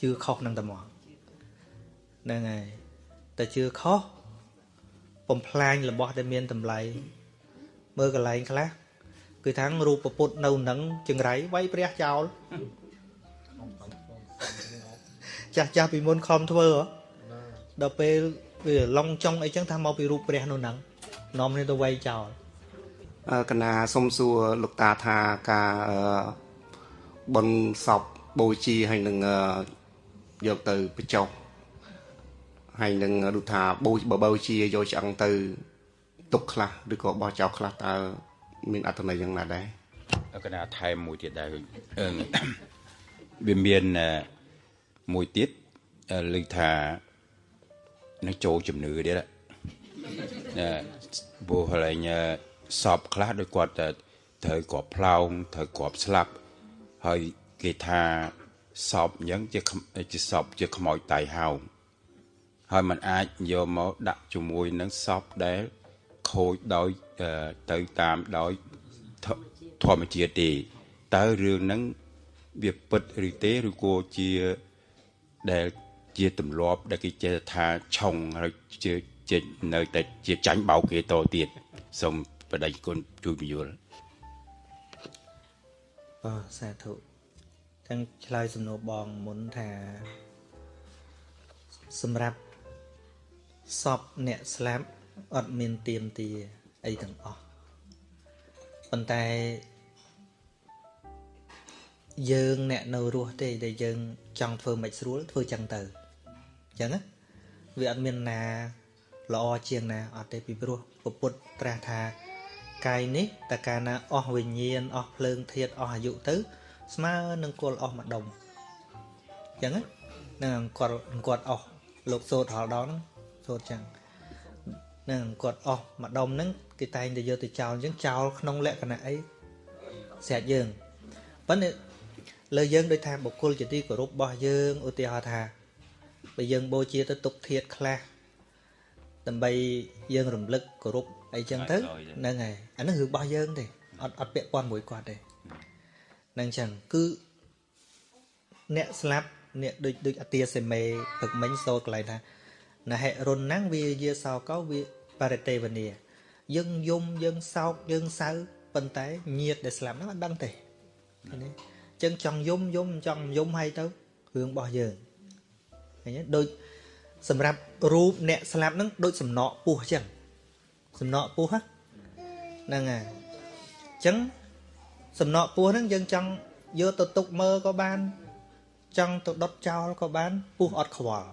Speaker 1: ជឿខុសហ្នឹងតែមកហ្នឹងហើយតែជឿខុស បំផ្លាញរបស់ដែលមានតម្លៃមើលកន្លែងខ្លះគឺថាងរូបពុទ្ធនៅនឹងចង្រៃវាយព្រះចោលចាស់ចាស់ពីមុនខំធ្វើហ៎ដល់ពេលវាឡងចុងអីចឹងថាមកពីរូបព្រះនៅនឹងនាំនេះទៅវាយចោល
Speaker 10: អឺកណាសុំសួរលោកតាថាការអឺបនសពបូជាហើយនឹងអឺយកទៅបញ្ចុះ ហើយនឹងដូចថាបូបើបូជាយកឆ្អឹងទៅទុកខ្លះឬក៏បោះចោលខ្លះតើមានអត្ថន័យយ៉ាងណាដែរ
Speaker 5: កណាថែមមួយទៀតដែរអឺវាមានអឺមួយទៀតអឺលើកថានឹងចូលជំនឿទៀតអឺព្រោះហើយញសពខ្លះដោយគាត់ទៅត្រូវក្របផ្លោងត្រូវក្របស្លាប់ហើយគេថាសពអញ្ចឹងជាខ្មជាសពជាខ្មោចតៃហោង ហើយมันអាចយកមកដាក់ជាមួយនឹងសពដែលខូចដោយអឺទៅតាមដោយធធម្មជាតិទេតើរឿងហ្នឹងវាពិតឬទេឬក៏ជាដែលជាទម្លាប់ដែលគេចេះថាឆុងហើយជាជានៅតែជាចាញ់បោកគេតទៀតសូមបដិគុណជួយពយល់
Speaker 1: អូសាធុទាំងឆ្លើយសំណួរបងមុនថាសម្រាប់ សពអ្នកស្លាប់អត់មានទៀមទាអីទាំងអស់ប៉ុន្តែយើងអ្នកនៅរស់ទេដែលយើង ចង់ធ្វើមិនស្រួលធ្វើចឹងទៅអញ្ចឹងណាវាអត់មានណាល្អជាងណាអត់ទេពីព្រោះពពុទ្ធត្រាស់ថាកាយនេះតើកាលណាអស់វិញ្ញាណអស់ភ្លើងធាតុអស់អាយុទៅ ស្មើនឹងគល់អស់ម្ដុំអញ្ចឹងណានឹងគាត់គាត់អស់លោកសោតហល់ដល់ហ្នឹង សោតចឹងនឹងគាត់អស់ម្ដុំហ្នឹងគេតែងតែយកទៅចោលអញ្ចឹងចោលក្នុងលក្ខណៈអីស្រាច់យើងប៉ុន្តែលើយើងដូចថាបុគ្គលជាទីគោរពរបស់យើងឧទាហរណ៍ថាបើយើងបូជាទៅទុកធាតខ្លះដើម្បីយើងរំលឹកគោរពអីចឹងទៅហ្នឹងហើយអាហ្នឹងរឿងរបស់យើងទេអត់អត់ពាក់ព័ន្ធមួយគាត់ទេហ្នឹងចឹងគឺអ្នកស្លាប់អ្នកដូចដូចអទាសេមេផឹកមិញសូត្រកន្លែងថា ណហិរុនណាំងវាយាសោកោវាបរិទេវនីយើងយំយើងសោកយើងសៅប៉ុន្តែញាតដែលស្លាប់ហ្នឹងអត់ដឹងទេឃើញទេចឹងចង់យំយំចង់យំហើយទៅរឿងរបស់យើងឃើញទេដូចសម្រាប់រូបអ្នកស្លាប់ហ្នឹងដូចសំណក់ពោះចឹងសំណក់ពោះហ្នឹងហើយចឹងសំណក់ពោះហ្នឹងយើងចង់យកទៅទុកមើលក៏បាន ចង់ទៅដុតចោលក៏បានពោះអត់ខ្វល់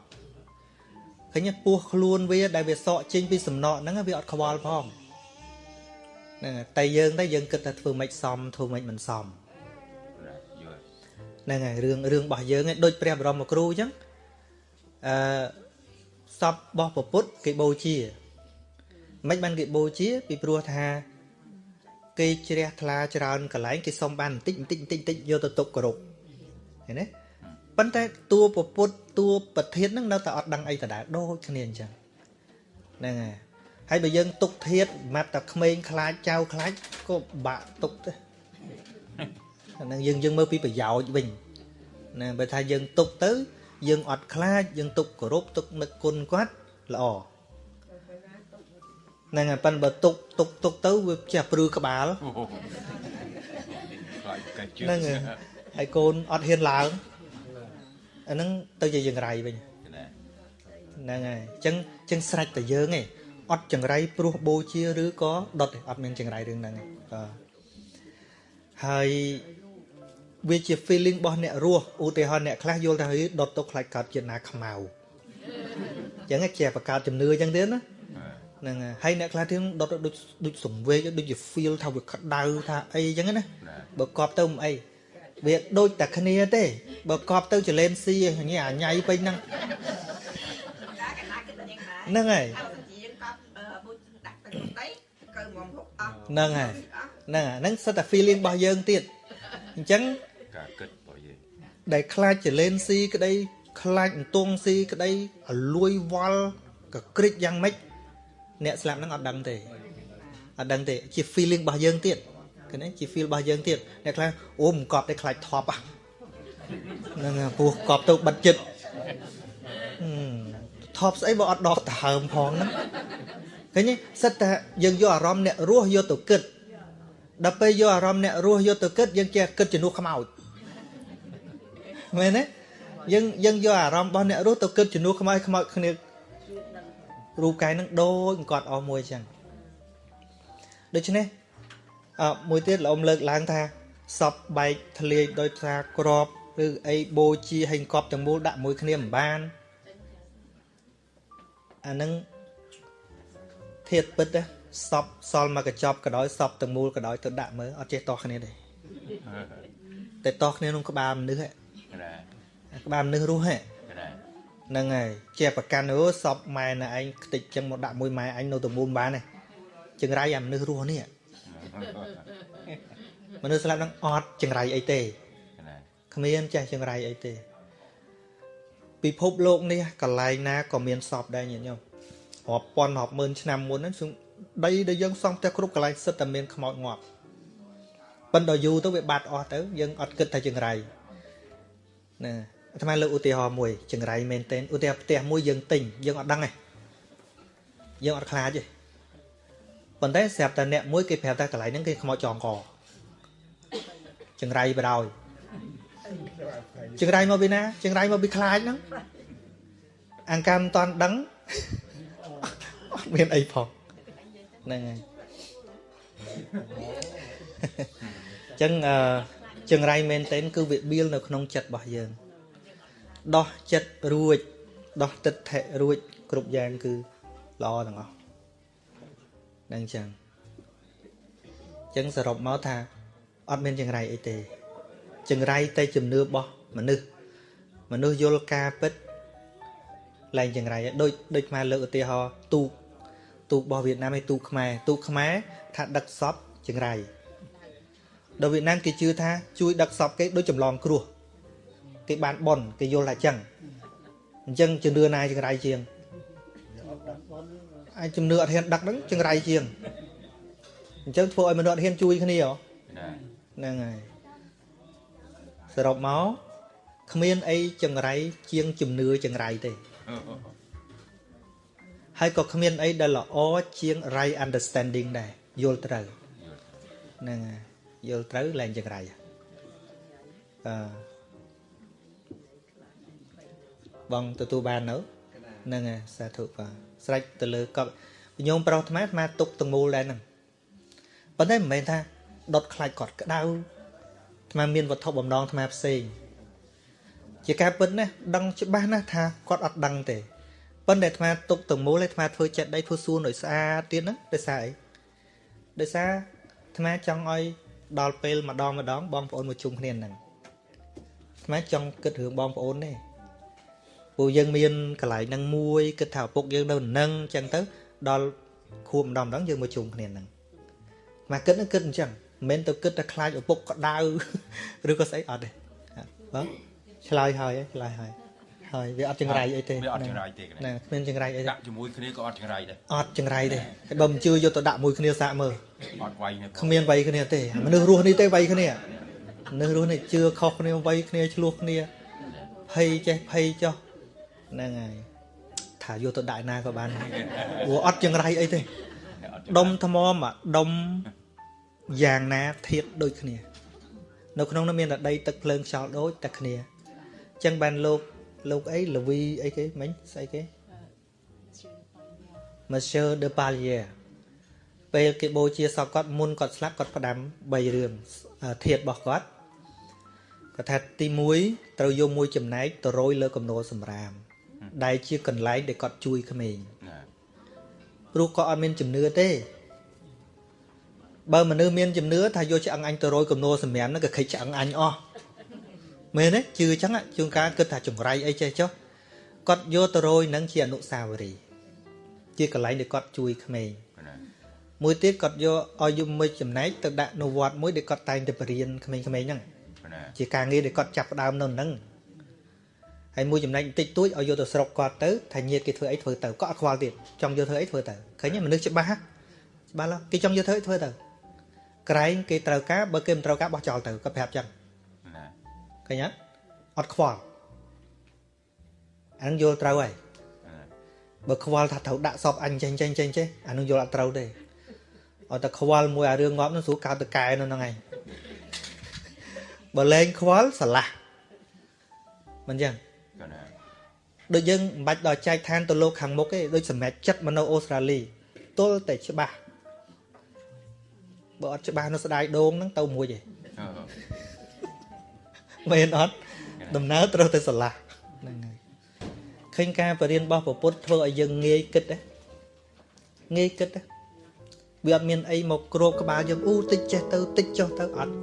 Speaker 1: ឃើញពោះខ្លួនវា ដែលវាសក់ចេញពីសំណក់ហ្នឹងវាអត់ខ្វល់ផងហ្នឹងតែយើងតែយើងគិតថាធ្វើម៉េចសមធ្វើម៉េចមិនសមហ្នឹងហើយរឿងរឿងរបស់យើងឯងដូចព្រះបរមគ្រូអញ្ចឹងអឺសពរបស់ពពុទ្ធគេបូជាមិនបានគេបូជា ពីព្រោះថាគេជ្រះថ្លាច្រើនកន្លែងគេសុំបានបន្តិចបន្តិចបន្តិចបន្តិចយកទៅទុកគោរពឃើញទេ ប៉ុន្តែតួពពុទ្ធតួប្រធានហ្នឹងនៅតែអត់ដឹងអីដដែលដូចគ្នាអញ្ចឹងហ្នឹងហើយហើយបើយើងទុកធាតម៉ាត់តែក្មេងខ្លាចចៅខ្លាចក៏បាក់ទុកទេហ្នឹងយើងយើងមើលពីប្រយោជន៍វិញណាបើថាយើងទុកទៅ យើងអត់ខ្លាចយើងទុកគោរពទុកនឹកគុណគាត់ល្អហ្នឹងហើយប៉ិនបើទុកទុកទុកទៅវាចេះព្រឺក្បាលហ្នឹងហើយហើយកូនអត់ហ៊ានឡើង អាហ្នឹងទៅជាយ៉ាងไรវិញហ្នឹងហើយអញ្ចឹងអញ្ចឹងស្រេចតែយើងឯងអត់ចង្រៃព្រោះបូជាឬក៏ដុតទេអត់មានចង្រៃរឿងហ្នឹងទេបាទហើយវាជា feeling របស់អ្នករស់ឧទាហរណ៍អ្នកខ្លះយល់ថាដុតទុកខ្លាចកើតជាតិណាខ្មៅអញ្ចឹងជាបង្កើតជំនឿអញ្ចឹងទៀតណាហ្នឹងហើយអ្នកខ្លះទៀតដុតដូចដូចសង្វេកដូចជា feel ថាវាក្តៅថាអីអញ្ចឹងណាបើកប់ទៅមិនអី វាដូចតែគ្នាទេបើកប់ទៅចលែនស៊ីញ៉ៃអាញ៉ៃពេញហ្នឹងហ្នឹងហើយហ្នឹងហើយហ្នឹងហ្នឹងសិតតែ feeling របស់យើងទៀតអញ្ចឹង
Speaker 5: ការគិតរបស់យើង
Speaker 1: ដែលខ្លាចចលែនស៊ីក្តីខ្លាចអន្ទង់ស៊ីក្តីអលួយវល់កក្រិចយ៉ាងម៉េចអ្នកស្លាប់ហ្នឹងអត់ដឹងទេអត់ដឹងទេជា feeling របស់យើងទៀត ឃើញទេជា feel របស់យើងទៀតអ្នកខ្លះអូមិនកប់តែខ្លាចថប់ហ្នឹងពោះកប់ទៅបិទចិត្តថប់ស្អីបើអត់ដកដហើមផងហ្នឹងឃើញទេសិតតែយើងយកអារម្មណ៍អ្នករស់យកទៅគិតដល់ពេលយកអារម្មណ៍អ្នករស់យកទៅគិតយើងចេះគិតជំនួសខ្មោចមែនទេយើងយើងយកអារម្មណ៍របស់អ្នករស់ទៅគិតជំនួសខ្មោចខ្មោចគ្នារូបកាយនឹងដូចគាត់អស់មួយចឹងដូច្នេះអ មួយទៀតលោកអ៊ំលើកឡើងថាសពបែកធ្លាយដោយថាក្របឬអីបូជាហើយកប់ទាំងមូលដាក់មួយគ្នាមិនបានអានឹងធាតពិតណាសពសល់មកកញ្ចប់ក៏ដោយសពទាំងមូលក៏ដោយទៅដាក់មើលអត់ចេះតោះគ្នាទេតែតោះគ្នាក្នុងក្បាលមនុស្សក្បាលមនុស្សរស់ហ្នឹងហើយជាប្រកាន់អូសពម៉ែណែឯងខ្ទេចចឹងមកដាក់មួយម៉ែអញនៅទំមូលបានទេចង្រៃអាមនុស្សរស់នេះ មនុស្សស្លាប់ហ្នឹងអត់ចង្រៃអីទេគ្មានចេះចង្រៃអីទេពិភពលោកនេះកន្លែងណាក៏មានសពដែរញាតិញោមរាប់ពាន់រាប់ម៉ឺនឆ្នាំមុនហ្នឹងដីដែលយើងសង់ផ្ទះគ្រប់កន្លែងសិតតែមានខ្មោចងាប់ប៉ុន្តែយូរទៅវាបាត់អស់ទៅយើងអត់គិតថាចង្រៃណាអាត្មាលើកឧទាហរណ៍មួយចង្រៃមែនទែនឧទាហរណ៍ផ្ទះមួយយើងទិញយើងអត់ដឹងទេយើងអត់ខ្លាចទេ ប៉ុន្តែស្រាប់តែអ្នកមួយគេប្រាប់ថាកន្លែងហ្នឹងគេខ្មោចចងកចង្រៃបដ ாய் ចង្រៃមកពីណាចង្រៃមកពីខ្លាចហ្នឹងអង្កាមមិនតាន់ដឹងអត់មានអីផងហ្នឹងហើយចឹងអឺចង្រៃមែនតើគឺវាបៀលនៅក្នុងចិត្តរបស់យើងដោះចិត្តរួចដោះទឹកថេរួចគ្រប់យ៉ាងគឺល្អទាំងអស់ ហ្នឹងចឹងចឹងសរុបមកថាអត់មានចង្រៃអីទេចង្រៃតែជំនឿរបស់មនុស្សមនុស្សយល់ការពិតឡើងចង្រៃដូចដូចខ្មែរលើកឧទាហរណ៍ទូកទូករបស់វៀតណាមឯទូកខ្មែរទូកខ្មែរថាដឹកសពចង្រៃដល់វៀតណាមគេជឿថាជួយដឹកសពគេដូចចម្លងគ្រោះគេបានប៉ុនគេយល់ថាចឹងអញ្ចឹងជំនឿណាចង្រៃជាង អាចជំនឿអត់ហ៊ានដឹកហ្នឹងចង្រៃជាងអញ្ចឹងធ្វើឲ្យមនុស្សអត់ហ៊ានជួយគ្នាហ៎
Speaker 5: ណា
Speaker 1: ហ្នឹងហើយសរុបមកគ្មានអីចង្រៃជាងជំនឿចង្រៃទេហើយក៏គ្មានអីដែលល្អជាង right understanding ដែរយល់ត្រូវហ្នឹងហើយយល់ត្រូវឡើងចង្រៃអឺបងទទួលបាននៅហ្នឹងហើយសាធុបាទ ស្រេចទៅលើកប់ញោមប្រុសអាត្មាអាត្មាទុកទាំងមូលដែរហ្នឹងប៉ុន្តែមិនមែនថាដុតខ្លាច់គាត់ក្តៅអាត្មាមានវត្ថុបំណងអាត្មាផ្សេងជាការពិតណាស់ដឹងច្បាស់ណាស់ថាគាត់អត់ដឹងទេប៉ុន្តែអាត្មាទុកទាំងមូលឲ្យអាត្មាធ្វើចិត្តដៃធ្វើសួនឲ្យស្អាតទៀតហ្នឹងដោយសារអីដោយសារអាត្មាចង់ឲ្យដល់ពេលម្ដងម្ដងបងប្អូនមកជុំគ្នាហ្នឹងអាត្មាចង់គិតរឿងបងប្អូនទេ ពួកយើងមានកន្លែងហ្នឹងមួយគិតថាឪពុកយើងនៅនឹងអញ្ចឹងទៅដល់ខួបម្ដងម្ដងយើងមកជុំគ្នាហ្នឹងមកគិតហ្នឹងគិតអញ្ចឹងមិនមែនទៅគិតតែខ្លាចឪពុកក្តៅឬក៏ស្អីអត់ទេបងឆ្លើយហើយឆ្លើយហើយហើយវាអត់ចង្រៃអីទេ
Speaker 5: វាអត់ចង្រៃទេ
Speaker 1: ហ្នឹងគ្មានចង្រៃអីទេ
Speaker 5: ដាក់ជាមួយគ្នាក៏អត់ចង្រៃដែរ
Speaker 1: អត់ចង្រៃទេហើយបើមិនជឿយកទៅដាក់មួយគ្នាសាកមើល
Speaker 5: អត់វាយនេះ
Speaker 1: គ្មានវ័យគ្នាទេមនុស្សរស់នេះទេវ័យគ្នាមនុស្សរស់នេះជឿខុសគ្នាវ័យគ្នាឆ្លោះគ្នាភ័យចេះភ័យចុះ ហ្នឹងហើយថាយកទៅដាក់ឯណាក៏បានព្រោះអត់ចង្រៃអីទេដុំថ្មមកដុំយ៉ាងណាធៀបដូចគ្នា នៅក្នុងនោះមានតែដីទឹកភ្លើងខ្យល់ដូចតែគ្នាអញ្ចឹងបានលោកលោកអីលវីអីគេមិញស្អីគេ Monsieur de Palier ពេលគេបូជាសពគាត់មុនគាត់ស្លាប់គាត់ផ្ដាំ3រឿងធាតរបស់គាត់គាត់ថាទី1ត្រូវយកមួយចំណែកទៅរយលើកំណោសម្រាម ដែលជាកន្លែងដែលគាត់ជួយក្មេង
Speaker 5: ណា
Speaker 1: ព្រោះគាត់អត់មានជំនឿទេបើមនុស្សមានជំនឿថាយកឆ្អឹងអញទៅរយកំណោសម្រាមហ្នឹងក៏ខិចឆ្អឹងអញអស់មែនទេជឿអញ្ចឹងជួនកាលគិតថាចង្រៃអីចេះចុះគាត់យកទៅរយហ្នឹងជាអនុស្សាវរីយ៍ជាកន្លែងដែលគាត់ជួយក្មេង
Speaker 5: ណា
Speaker 1: មួយទៀតគាត់យកឲ្យយំមួយចំណែកទៅដាក់នៅវត្តមួយដែលគាត់តែងតែបរៀនក្មេងៗហ្នឹង
Speaker 5: ណា
Speaker 1: ជាការងារដែលគាត់ចាប់ផ្ដើមនៅហ្នឹង ហើយមួយចំណែកបន្តិចតួចឲ្យយកទៅស្រុកគាត់ទៅថាញាតគេធ្វើអីធ្វើទៅគាត់អត់ខ្វល់ទៀតចង់យកធ្វើអីធ្វើទៅឃើញទេមនុស្សច្បាស់ហ៎ច្បាស់ឡោះគេចង់យកធ្វើអីធ្វើទៅក្រែងគេត្រូវការបើគេមិនត្រូវការបោះចោលទៅគាត់ប្រាប់ចឹង
Speaker 5: ណា
Speaker 1: ឃើញទេអត់ខ្វល់អានឹងយល់ត្រូវហើយ
Speaker 5: ណា
Speaker 1: បើខ្វល់ថាត្រូវដាក់សពអញចេញចេញចេញចេះអានឹងយល់អត់ត្រូវទេអត់តែខ្វល់មួយអារឿងងាប់នោះស្រួលកើតទៅកែនៅហ្នឹងឯងបើលែងខ្វល់ស្រឡះមិនចឹង
Speaker 5: ក៏ណា
Speaker 1: ដូចយើងមិនបាច់ដល់ចែកឋានទៅលោកខាងមុខទេដូចសម្រាប់ចិត្តមកនៅអូស្ត្រាលីទល់តែច្បាស់បើអត់ច្បាស់នៅស្ដាយដូងហ្នឹងទៅមួយឯង
Speaker 5: អឺ
Speaker 1: មែនអត់ដំណើរត្រូវតែស្រឡះហ្នឹងហើយឃើញការបរៀនរបស់ព្រះពុទ្ធធ្វើឲ្យយើងងាយគិតណាងាយគិតណាវាអត់មានអីមកគ្របក្បាលយើងអូតិចចេះទៅតិចចុះទៅអត់